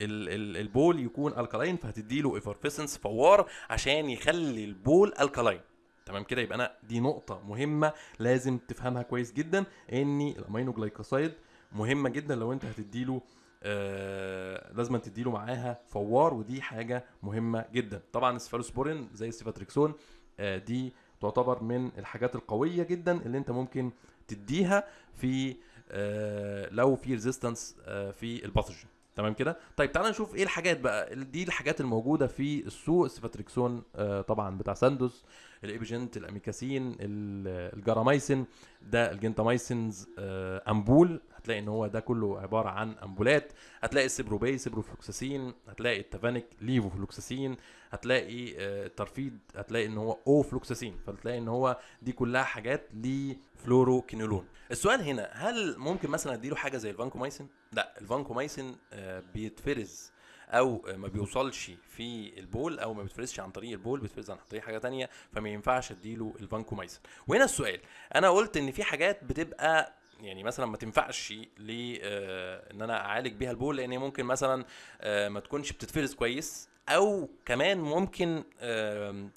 البول يكون alkaline فهتدي له effervescence فوار عشان يخلي البول alkaline تمام كده؟ يبقى أنا دي نقطة مهمة لازم تفهمها كويس جدا إن ال aminoglycoside مهمة جدا لو أنت هتديله آه لازم تديله معاها فوار ودي حاجة مهمة جدا. طبعا السفالوسبورين زي ال ceftriaxone آه دي تعتبر من الحاجات القوية جدا اللي أنت ممكن تديها في آه لو في resistance آه في ال pathogen. تمام كده؟ طيب تعالى نشوف إيه الحاجات بقى دي الحاجات الموجودة في السوق. ال ceftriaxone آه طبعا بتاع Sandoz. ال Epigent ال amikacin ال- ال Garamycin ده ال gentamicins آه أمبول. هتلاقي إن هو ده كله عبارة عن أمبولات. هتلاقي السيبروبي سيبروفلوكساسين. هتلاقي ال Tavanic levofloxacin. هتلاقي آه، ال Tarivid هتلاقي إن هو ofloxacin فتلاقي إن هو دي كلها حاجات لفلوروكينولون. السؤال هنا هل ممكن مثلا أديله حاجة زي الفانكومايسين لا الفانكومايسين آه، بيتفرز أو ما بيوصلش في البول أو ما بيتفرزش عن طريق البول بيتفرز عن طريق حاجة تانية فما ينفعش أديله الفانكومايسين وهنا السؤال أنا قلت إن في حاجات بتبقى يعني مثلا ما تنفعش ل آه، إن أنا أعالج بيها البول لأن ممكن مثلا آه، ما تكونش بتتفرز كويس أو كمان ممكن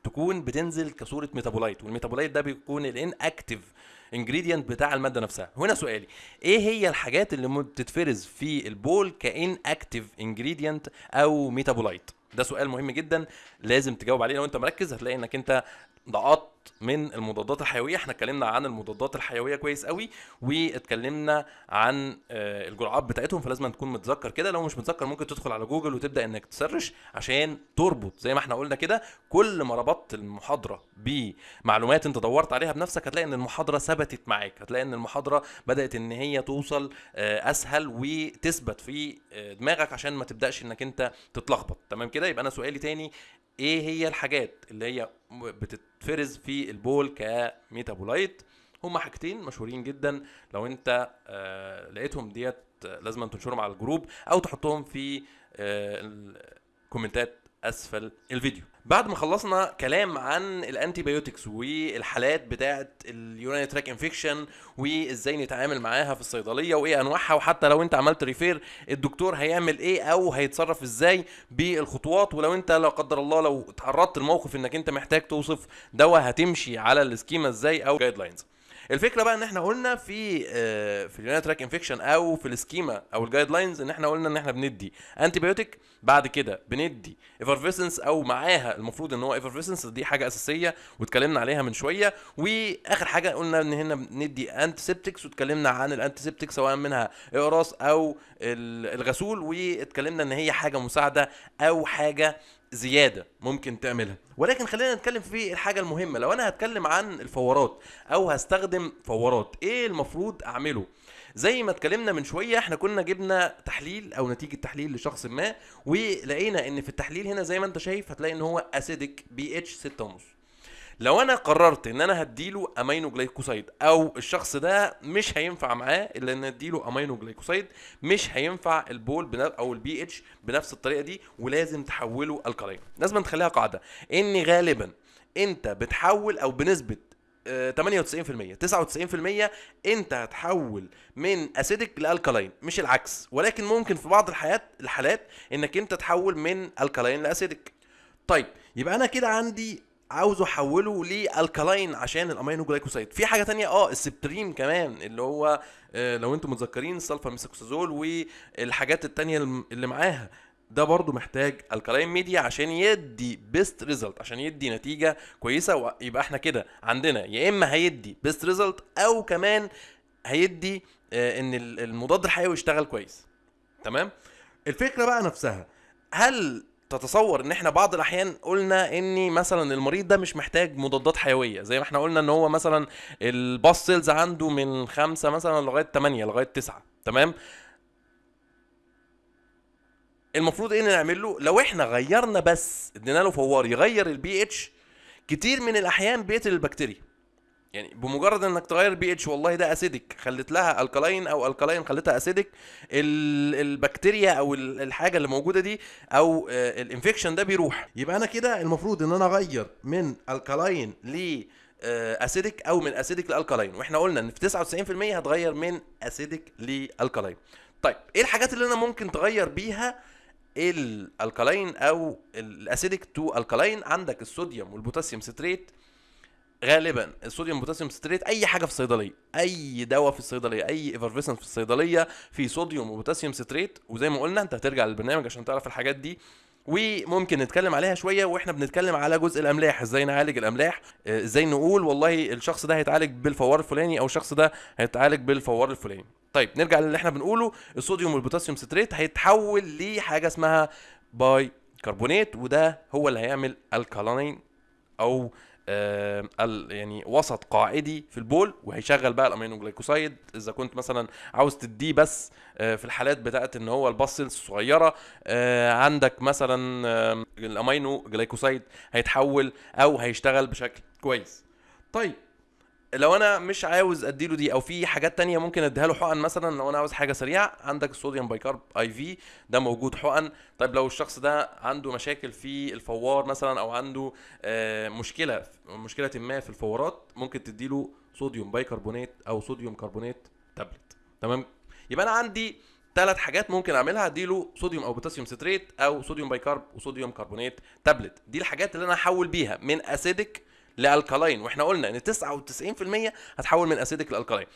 تكون بتنزل كصورة metabolite وال metabolite ده بيكون ال inactive ingredient بتاع المادة نفسها. هنا سؤالي إيه هي الحاجات اللي بتتفرز في البول ك inactive ingredient أو metabolite ده سؤال مهم جدا لازم تجاوب عليه. لو أنت مركز هتلاقي إنك أنت ضغطت من المضادات الحيوية. إحنا اتكلمنا عن المضادات الحيوية كويس قوي واتكلمنا عن آه، الجرعات بتاعتهم فلازم تكون متذكر كده. لو مش متذكر ممكن تدخل على جوجل وتبدأ إنك تسرش عشان تربط. زي ما إحنا قلنا كده كل ما ربطت المحاضرة بمعلومات انت دورت عليها بنفسك هتلاقي إن المحاضرة ثبتت معاك. هتلاقي إن المحاضرة بدأت إن هي توصل آه، أسهل وتثبت في آه، دماغك عشان ما تبدأش إنك انت تتلخبط. تمام كده؟ يبقى أنا سؤالي تاني إيه هي الحاجات اللي هي بتتفرز في البول ك metabolite؟ هما حاجتين مشهورين جدا. لو أنت آه لقيتهم ديت آه، لازم تنشرهم على ال group أو تحطهم في آه الكومنتات أسفل الفيديو. بعد ما خلصنا كلام عن ال antibiotics والحالات بتاعه ال urinary tract infection وإزاي نتعامل معاها في الصيدلية وإيه أنواعها وحتى لو أنت عملت refer الدكتور هيعمل إيه أو هيتصرف إزاي بالخطوات ولو أنت لا قدر الله لو تعرضت لموقف إنك أنت محتاج توصف دواء هتمشي على ال schema إزاي أو guidelines الفكرة بقى إن إحنا قلنا في آه، في ال urinary tract infection أو في ال schema أو ال guidelines إن إحنا قلنا إن إحنا بندي antibiotic بعد كده بندي effervescence أو معاها المفروض إن هو effervescence دي حاجة أساسية واتكلمنا عليها من شوية. وآخر حاجة قلنا إن هنا بندي antiseptics واتكلمنا عن ال antiseptics سواء منها أقراص أو ال- الغسول واتكلمنا إن هي حاجة مساعدة أو حاجة زيادة ممكن تعملها. ولكن خلينا نتكلم في الحاجة المهمة. لو أنا هتكلم عن الفوارات أو هستخدم فوارات إيه المفروض أعمله؟ زي ما اتكلمنا من شوية إحنا كنا جبنا تحليل أو نتيجة تحليل لشخص ما ولقينا إن في التحليل هنا زي ما أنت شايف هتلاقي إن هو acidic pH 6.5 لو أنا قررت إن أنا هديله aminoglycoside أو الشخص ده مش هينفع معاه إلا إن أديله aminoglycoside مش هينفع البول أو البي اتش بنفس الطريقة دي ولازم تحوله alkaline لازم تخليها قاعدة. إن غالبا أنت بتحول أو بنسبة 98% 99% انت هتحول من acidic ل alkaline مش العكس. ولكن ممكن في بعض الحالات الحالات انك انت تحول من alkaline ل acidic طيب يبقى أنا كده عندي عاوزه احوله ل alkaline عشان ال aminoglycoside في حاجة تانية؟ آه ال Septrin كمان اللي هو آه، لو أنتم متذكرين ال sulfamethoxazole والحاجات التانية اللي معاها. ده برضو محتاج alkaline media عشان يدي best result عشان يدي نتيجة كويسة يبقى إحنا كده عندنا يا إما هيدي best result أو كمان هيدي آه، إن ال- المضاد الحيوي يشتغل كويس. تمام؟ الفكرة بقى نفسها هل تتصور إن إحنا بعض الأحيان قلنا إن مثلا المريض ده مش محتاج مضادات حيوية؟ زي ما إحنا قلنا إن هو مثلا ال pus cells عنده من خمسة مثلا لغاية 8 لغاية 9 تمام؟ المفروض إيه نعمل له؟ لو إحنا غيرنا بس ادينا له فوار يغير البي اتش كتير من الأحيان بيقتل البكتيريا. يعني بمجرد إنك تغير بي اتش والله ده acidic خليت لها alkaline أو ال alkaline خليتها acidic ال- البكتيريا أو ال- الحاجة اللي موجودة دي أو آه، ال infection ده بيروح. يبقى أنا كده المفروض إن أنا أغير من alkaline ل acidic أو من acidic ل alkaline وإحنا قلنا إن في 99% هتغير من acidic ل alkaline طيب إيه الحاجات اللي أنا ممكن تغير بيها ال alkaline أو ال acidic to alkaline عندك الصوديوم والبوتاسيوم citrate. غالبا الصوديوم بوتاسيوم citrate أي حاجة في الصيدلية أي دواء في الصيدلية أي effervescent في الصيدلية في صوديوم وبوتاسيوم citrate. وزي ما قلنا أنت هترجع للبرنامج عشان تعرف الحاجات دي. وممكن نتكلم عليها شوية وإحنا بنتكلم على جزء الأملاح. إزاي نعالج الأملاح؟ آه، إزاي نقول والله الشخص ده هيتعالج بالفوار الفلاني أو الشخص ده هيتعالج بالفوار الفلاني. طيب نرجع للي إحنا بنقوله. الصوديوم والبوتاسيوم citrate هيتحول لحاجة اسمها بايكربونات وده هو اللي هيعمل alkaline أو يعني وسط قاعدي في البول وهيشغل بقى ال aminoglycoside إذا كنت مثلا عاوز تديه بس آه في الحالات بتاعت إن هو ال pus cells الصغيره آه عندك مثلا ال aminoglycoside هيتحول أو هيشتغل بشكل كويس. طيب لو أنا مش عاوز أديله دي أو في حاجات تانية ممكن أديها له حقن مثلا لو أنا عاوز حاجة سريعة عندك ال sodium bicarb IV ده موجود حقن. طيب لو الشخص ده عنده مشاكل في الفوار مثلا أو عنده آه، مشكلة مشكلة ما في الفوارات ممكن تديله صوديوم بايكربونات أو صوديوم كربونات تابلت تمام؟ يبقى أنا عندي ثلاث حاجات ممكن أعملها. أديله صوديوم أو بوتاسيوم citrate أو sodium bicarb وصوديوم كربونات تابلت دي الحاجات اللي أنا هحول بيها من acidic ل alkaline وإحنا قلنا إن 99% هتحول من acidic ل alkaline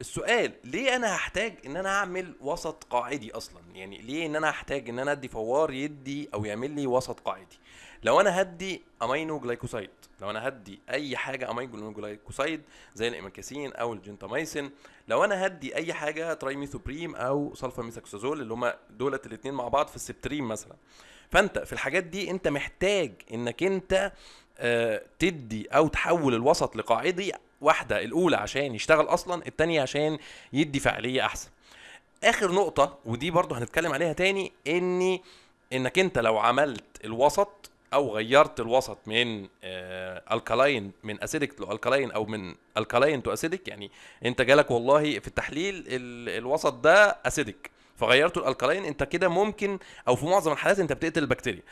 السؤال ليه أنا هحتاج إن أنا أعمل وسط قاعدي أصلا؟ يعني ليه إن أنا هحتاج إن أنا أدي فوار يدي أو يعمل لي وسط قاعدي؟ لو أنا هدي aminoglycoside لو أنا هدي أي حاجة aminoglycoside زي الاميكاسين أو الجنتاميسين لو أنا هدي أي حاجة trimethoprim أو sulfamethoxazole اللي هما دولت الاثنين مع بعض في السبتريم مثلا. فأنت في الحاجات دي أنت محتاج إنك أنت تدي أو تحول الوسط لقاعدي واحدة الأولى عشان يشتغل أصلا التانية عشان يدي فعالية أحسن. آخر نقطة ودي برضو هنتكلم عليها تاني إني إنك أنت لو عملت الوسط أو غيرت الوسط من آه alkaline من acidic ل alkaline أو من alkaline to acidic يعني أنت جالك والله في التحليل ال الوسط ده acidic فغيرته ال alkaline أنت كده ممكن أو في معظم الحالات أنت بتقتل البكتيريا.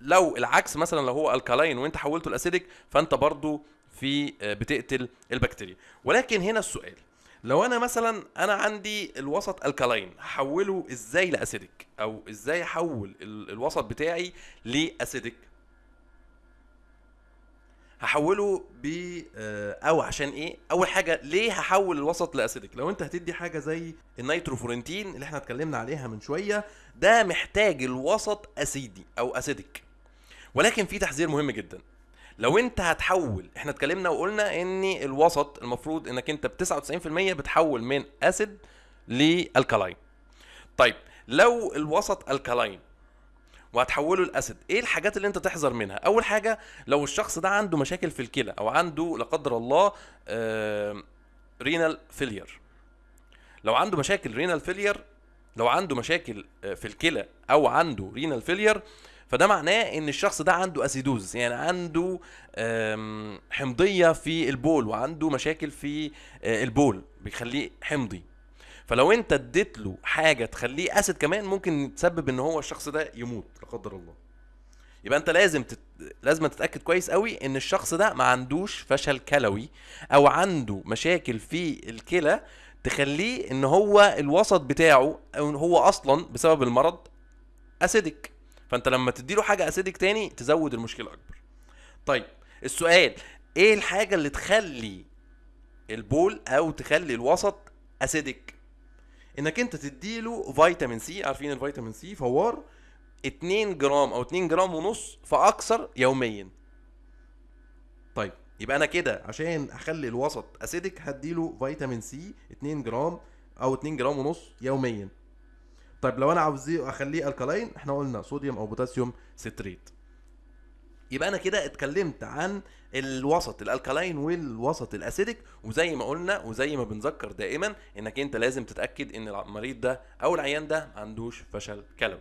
لو العكس مثلا لو هو alkaline وانت حولته ل acidic فانت برضو في آه، بتقتل البكتيريا. ولكن هنا السؤال. لو أنا مثلا أنا عندي الوسط alkaline هحوله إزاي ل acidic أو إزاي أحول ال- الوسط بتاعي ل acidic هحوله ب آه، أو عشان إيه؟ أول حاجة ليه هحول الوسط ل acidic لو أنت هتدي حاجة زي ال nitrofurantoin اللي إحنا اتكلمنا عليها من شوية ده محتاج الوسط acidic أو acidic ولكن في تحذير مهم جدا. لو أنت هتحول إحنا اتكلمنا وقلنا إن الوسط المفروض إنك أنت ب 99% بتحول من acid ل alkaline طيب لو الوسط alkaline وهتحوله ل acid إيه الحاجات اللي أنت تحذر منها؟ أول حاجة لو الشخص ده عنده مشاكل في الكلى أو عنده لا قدر الله renal failure لو عنده مشاكل renal failure لو عنده مشاكل آه، في الكلى أو عنده renal failure فده معناه إن الشخص ده عنده acidosis يعني عنده حمضية في البول وعنده مشاكل في آه، البول بيخليه حمضي. فلو أنت اديت له حاجة تخليه acid كمان ممكن تسبب إن هو الشخص ده يموت لا قدر الله. يبقى أنت لازم تت... لازم تتأكد كويس قوي إن الشخص ده ما عندوش فشل كلوي أو عنده مشاكل في الكلى تخليه إن هو الوسط بتاعه أو هو أصلا بسبب المرض acidic. فانت لما تديله حاجة acidic تاني تزود المشكلة أكبر. طيب السؤال إيه الحاجة اللي تخلي البول أو تخلي الوسط acidic إنك أنت تديله فيتامين سي عارفين الفيتامين سي فوار 2 جرام أو 2 جرام ونص فاكثر يوميا. طيب يبقى أنا كده عشان أخلي الوسط acidic هديله فيتامين سي 2 جرام أو 2 جرام ونص يوميا. طيب لو أنا عاوز أخليه alkaline إحنا قلنا صوديوم أو بوتاسيوم citrate يبقى أنا كده اتكلمت عن الوسط ال alkaline والوسط ال acidic وزي ما قلنا وزي ما بنذكر دائما إنك أنت لازم تتأكد إن المريض ده أو العيان ده ما عندوش فشل كلوي.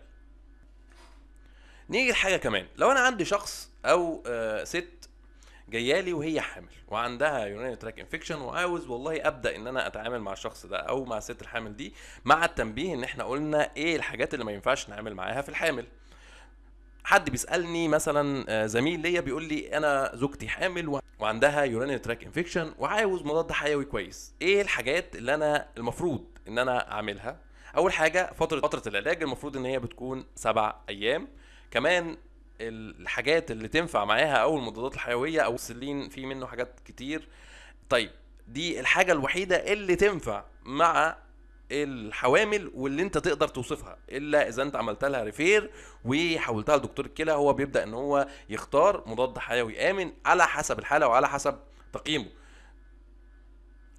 نيجي لحاجة كمان. لو أنا عندي شخص أو آه ست جايالي وهي حامل وعندها urinary tract infection وعاوز والله أبدأ إن أنا أتعامل مع الشخص ده أو مع الست الحامل دي مع التنبيه إن إحنا قلنا إيه الحاجات اللي ما ينفعش نعمل معاها في الحامل. حد بيسألني مثلا آه، زميل ليا بيقول لي أنا زوجتي حامل وعندها urinary tract infection وعاوز مضاد حيوي كويس. إيه الحاجات اللي أنا المفروض إن أنا أعملها؟ أول حاجة فترة فترة العلاج المفروض إن هي بتكون سبع أيام. كمان الحاجات اللي تنفع معاها أو المضادات الحيوية أو ال cillin في منه حاجات كتير. طيب دي الحاجة الوحيدة اللي تنفع مع الحوامل واللي أنت تقدر توصفها إلا إذا أنت عملت لها refer وحولتها لدكتور الكلى هو بيبدأ إن هو يختار مضاد حيوي آمن على حسب الحالة وعلى حسب تقييمه.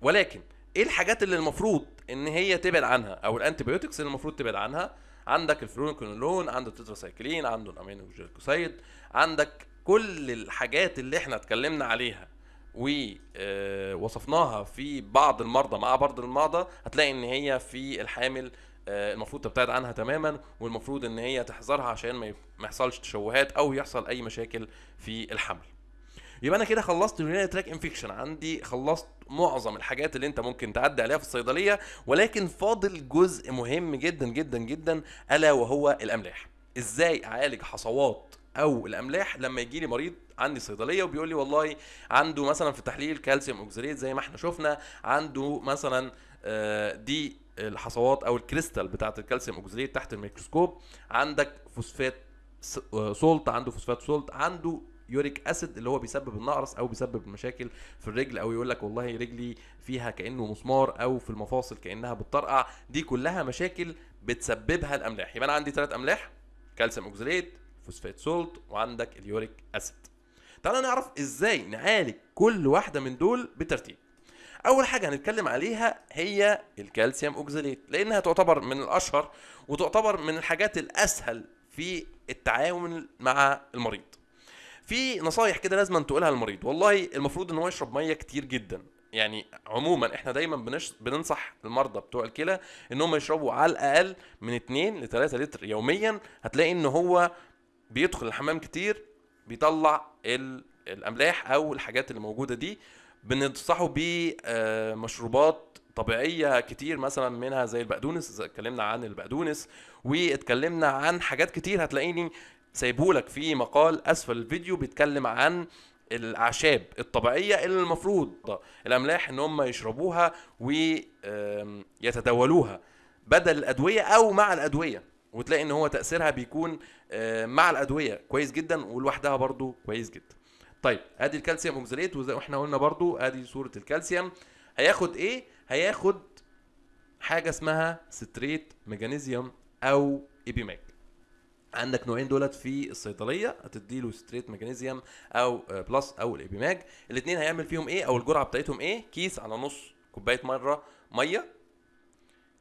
ولكن إيه الحاجات اللي المفروض إن هي تبعد عنها أو ال antibiotics اللي المفروض تبعد عنها؟ عندك الفلونكونولون عندك التتراسايكلين عنده ال aminoglycoside عندك كل الحاجات اللي إحنا اتكلمنا عليها ووصفناها في بعض المرضى مع بعض المرضى هتلاقي إن هي في الحامل آه، المفروض تبتعد عنها تماما والمفروض إن هي تحذرها عشان ما يحصلش تشوهات أو يحصل أي مشاكل في الحمل. يبقى أنا كده خلصت ال urinary tract infection عندي خلصت معظم الحاجات اللي أنت ممكن تعدي عليها في الصيدلية ولكن فاضل جزء مهم جدا جدا جدا ألا وهو الأملاح. إزاي أعالج حصوات أو الأملاح لما يجي لي مريض عندي صيدلية وبيقول لي والله عنده مثلا في تحليل calcium oxalate زي ما إحنا شفنا عنده مثلا آه، دي الحصوات أو الكريستال بتاعه ال calcium oxalate تحت الميكروسكوب. عندك فوسفات س- آه، salt عنده phosphate salt عنده uric acid اللي هو بيسبب النقرس أو بيسبب المشاكل في الرجل أو يقول لك والله رجلي فيها كأنه مسمار أو في المفاصل كأنها بتطرقع. دي كلها مشاكل بتسببها الأملاح. يبقى أنا عندي ثلاث أملاح calcium oxalate phosphate salt وعندك ال uric acid. تعالوا نعرف إزاي نعالج كل واحدة من دول بالترتيب أول حاجة هنتكلم عليها هي ال calcium oxalate لأنها تعتبر من الأشهر وتعتبر من الحاجات الأسهل في التعامل مع المريض. في نصايح كده لازم تقولها للمريض. والله المفروض إن هو يشرب مية كتير جدا. يعني عموما إحنا دايما بنش... بننصح المرضى بتوع الكلى إن هم يشربوا على الأقل من 2 ل 3 لتر يوميا. هتلاقي إن هو بيدخل الحمام كتير بيطلع ال... الأملاح أو الحاجات اللي موجودة دي. بننصحه بمشروبات طبيعية كتير مثلا منها زي البقدونس اتكلمنا عن البقدونس واتكلمنا عن حاجات كتير هتلاقيني سايبهولك في مقال أسفل الفيديو بيتكلم عن الأعشاب الطبيعية اللي المفروض الأملاح إن هم يشربوها ويتداولوها بدل الأدوية أو مع الأدوية. وتلاقي إن هو تأثيرها بيكون آه، مع الأدوية. كويس جدا ولوحدها برضو كويس جدا. طيب آدي الكالسيوم oxalate وزي إحنا قلنا برضو آدي صورة الكالسيوم. هياخد إيه؟ هياخد حاجة اسمها citrate magnesium أو Epimag عندك نوعين دولت في الصيدلية هتديله citrate magnesium أو آه، plus أو ال Epimag الاثنين هيعمل فيهم إيه؟ أو الجرعة بتاعتهم إيه؟ كيس على نص كوباية مرة مية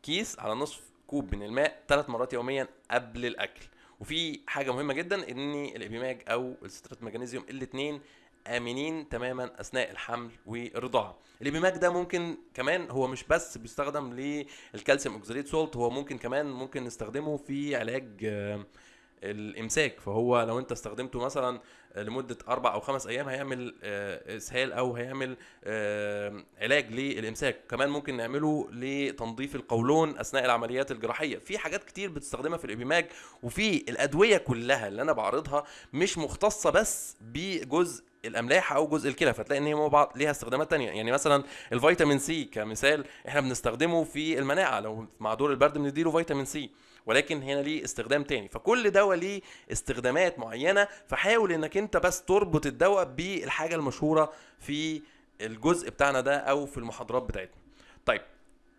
كيس على نصف كوب من الماء ثلاث مرات يوميا قبل الأكل. وفي حاجة مهمة جدا إن ال Epimag أو ال citrate magnesium الاثنين آمنين تماما أثناء الحمل والرضاعه ال Epimag ده ممكن كمان هو مش بس بيستخدم للكالسيوم oxalate salt هو ممكن كمان ممكن نستخدمه في علاج آه، الامساك فهو لو انت استخدمته مثلا لمدة أربع أو خمس أيام هيعمل آه، إسهال أو هيعمل آه، علاج للامساك. كمان ممكن نعمله لتنظيف القولون أثناء العمليات الجراحية. في حاجات كتير بتستخدمها في ال Epimag وفي الأدوية كلها اللي أنا بعرضها مش مختصة بس بجزء الأملاح أو جزء الكلى فتلاقي إن هي بعض ليها استخدامات تانية. يعني مثلا الفيتامين سي كمثال إحنا بنستخدمه في المناعة. لو مع دور البرد بنديله فيتامين سي. ولكن هنا ليه استخدام تاني. فكل دواء ليه استخدامات معينة فحاول إنك أنت بس تربط الدواء بالحاجة المشهورة في الجزء بتاعنا ده أو في المحاضرات بتاعتنا. طيب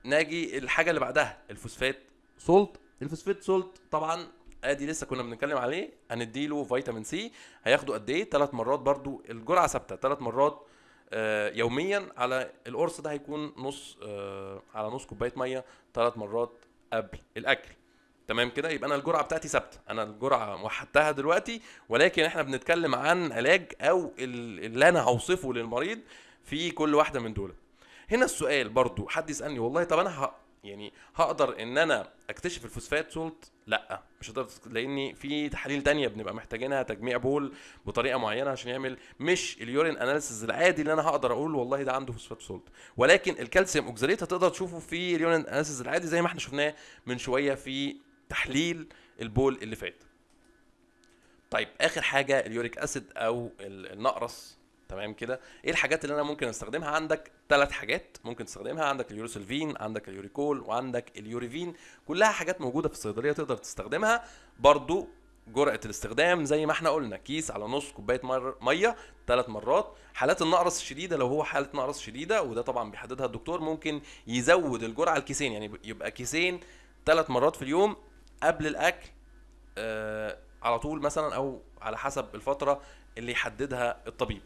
ناجي الحاجة اللي بعدها ال phosphate salt. ال phosphate salt طبعا أدي لسه كنا بنتكلم عليه هنديله فيتامين سي. هياخده قد إيه؟ ثلاث مرات برضو الجرعة ثابتة ثلاث مرات آه، يوميا على القرص ده هيكون نص آه، على نص كوباية مية ثلاث مرات قبل الأكل. تمام كده؟ يبقى أنا الجرعة بتاعتي ثابتة. أنا الجرعة وحدتها دلوقتي ولكن إحنا بنتكلم عن علاج أو ال- اللي أنا هوصفه للمريض في كل واحدة من دول. هنا السؤال برضو حد يسألني والله طب أنا ه... يعني هقدر إن أنا أكتشف ال phosphate salt لأ مش هقدر لأن في تحاليل تانية بنبقى محتاجينها تجميع بول بطريقة معينة عشان يعمل مش ال urine analysis العادي اللي أنا هقدر أقول والله ده عنده phosphate salt ولكن الكالسيوم oxalate هتقدر تشوفه في ال urine analysis العادي زي ما إحنا شفناه من شوية في تحليل البول اللي فات. طيب آخر حاجة ال uric acid أو ال- النقرس تمام كده؟ إيه الحاجات اللي أنا ممكن أستخدمها؟ عندك ثلاث حاجات ممكن تستخدمها عندك ال Urosolvine عندك ال Uricol وعندك ال Urivin. كلها حاجات موجودة في الصيدلية تقدر تستخدمها. برضو جرعة الاستخدام زي ما إحنا قلنا كيس على نص كوباية. مية ثلاث مرات. حالات النقرس الشديده لو هو حالة نقرس شديدة وده طبعا بيحددها الدكتور ممكن يزود الجرعة الكيسين. يعني يبقى كيسين ثلاث مرات في اليوم قبل الأكل آه على طول مثلا أو على حسب الفترة اللي يحددها الطبيب.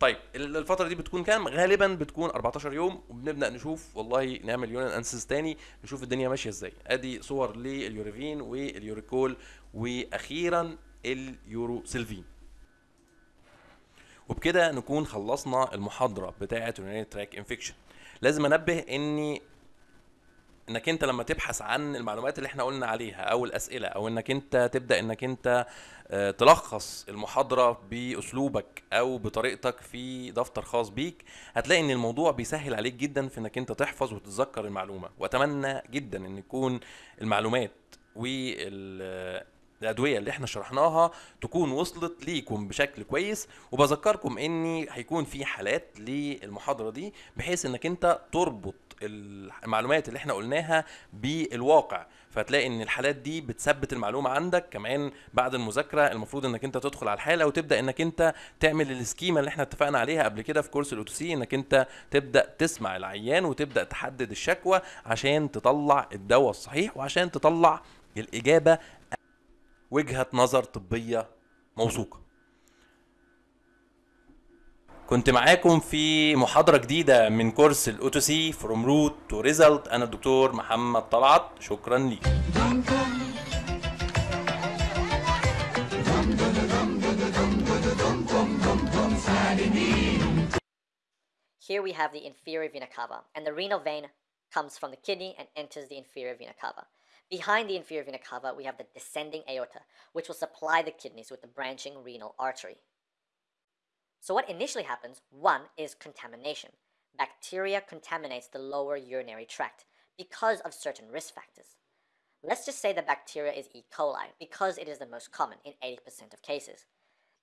طيب ال- الفترة دي بتكون كام؟ غالبا بتكون 14 يوم وبنبدأ نشوف والله نعمل urine analysis تاني نشوف الدنيا ماشية إزاي. أدي صور لل Urivin وال Uricol وأخيرا ال Urosolvine وبكده نكون خلصنا المحاضرة بتاعة urinary tract infection لازم أنبه إني إنك أنت لما تبحث عن المعلومات اللي إحنا قلنا عليها أو الأسئلة أو إنك أنت تبدأ إنك أنت آه، تلخص المحاضرة بأسلوبك أو بطريقتك في دفتر خاص بيك هتلاقي إن الموضوع بيسهل عليك جدا في إنك أنت تحفظ وتتذكر المعلومة. وأتمنى جدا إن يكون المعلومات وال الادويه اللي إحنا شرحناها تكون وصلت ليكم بشكل كويس. وبذكركم إني هيكون في حالات للمحاضرة دي بحيث إنك أنت تربط المعلومات اللي إحنا قلناها بالواقع. فتلاقي إن الحالات دي بتثبت المعلومة عندك كمان بعد المذاكرة. المفروض إنك أنت تدخل على الحالة وتبدأ إنك أنت تعمل ال schema اللي إحنا اتفقنا عليها قبل كده في كورس ال OTC إنك أنت تبدأ تسمع العيان وتبدأ تحدد الشكوى عشان تطلع الدواء الصحيح وعشان تطلع الإجابة وجهة نظر طبية موثوقة. كنت معاكم في محاضرة جديدة من كورس الاوتو سي فروم روت تو ريزلت أنا الدكتور محمد طلعت شكرا ليك Here we have the inferior vena cava, and the renal vein comes from the kidney and enters the inferior vena cava. Behind the inferior vena cava, we have the descending aorta, which will supply the kidneys with the branching renal artery. So, what initially happens, one, is contamination. Bacteria contaminates the lower urinary tract because of certain risk factors. Let's just say the bacteria is E. coli because it is the most common in 80% of cases.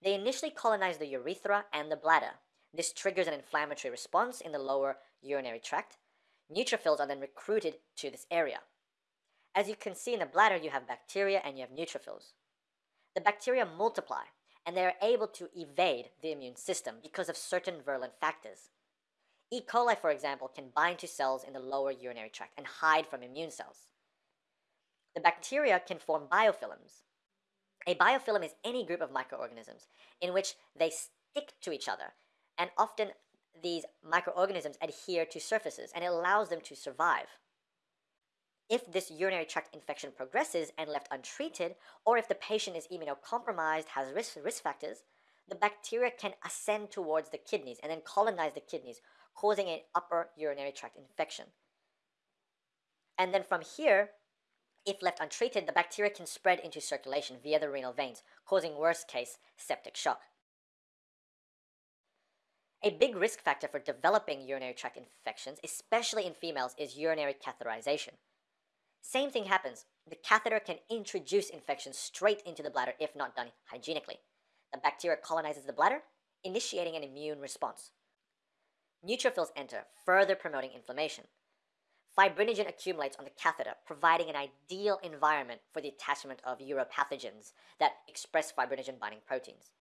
They initially colonize the urethra and the bladder. This triggers an inflammatory response in the lower urinary tract. Neutrophils are then recruited to this area. As you can see in the bladder, you have bacteria and you have neutrophils. The bacteria multiply and they are able to evade the immune system because of certain virulent factors. E. coli, for example, can bind to cells in the lower urinary tract and hide from immune cells. The bacteria can form biofilms. A biofilm is any group of microorganisms in which they stick to each other, and often these microorganisms adhere to surfaces and it allows them to survive. If this urinary tract infection progresses and left untreated, or if the patient is immunocompromised, has risk, risk factors, the bacteria can ascend towards the kidneys and then colonize the kidneys, causing an upper urinary tract infection. And then from here, if left untreated, the bacteria can spread into circulation via the renal veins, causing worst case septic shock. A big risk factor for developing urinary tract infections, especially in females, is urinary catheterization. Same thing happens. The catheter can introduce infection straight into the bladder if not done hygienically. The bacteria colonizes the bladder, initiating an immune response. Neutrophils enter, further promoting inflammation. Fibrinogen accumulates on the catheter, providing an ideal environment for the attachment of uropathogens that express fibrinogen binding proteins.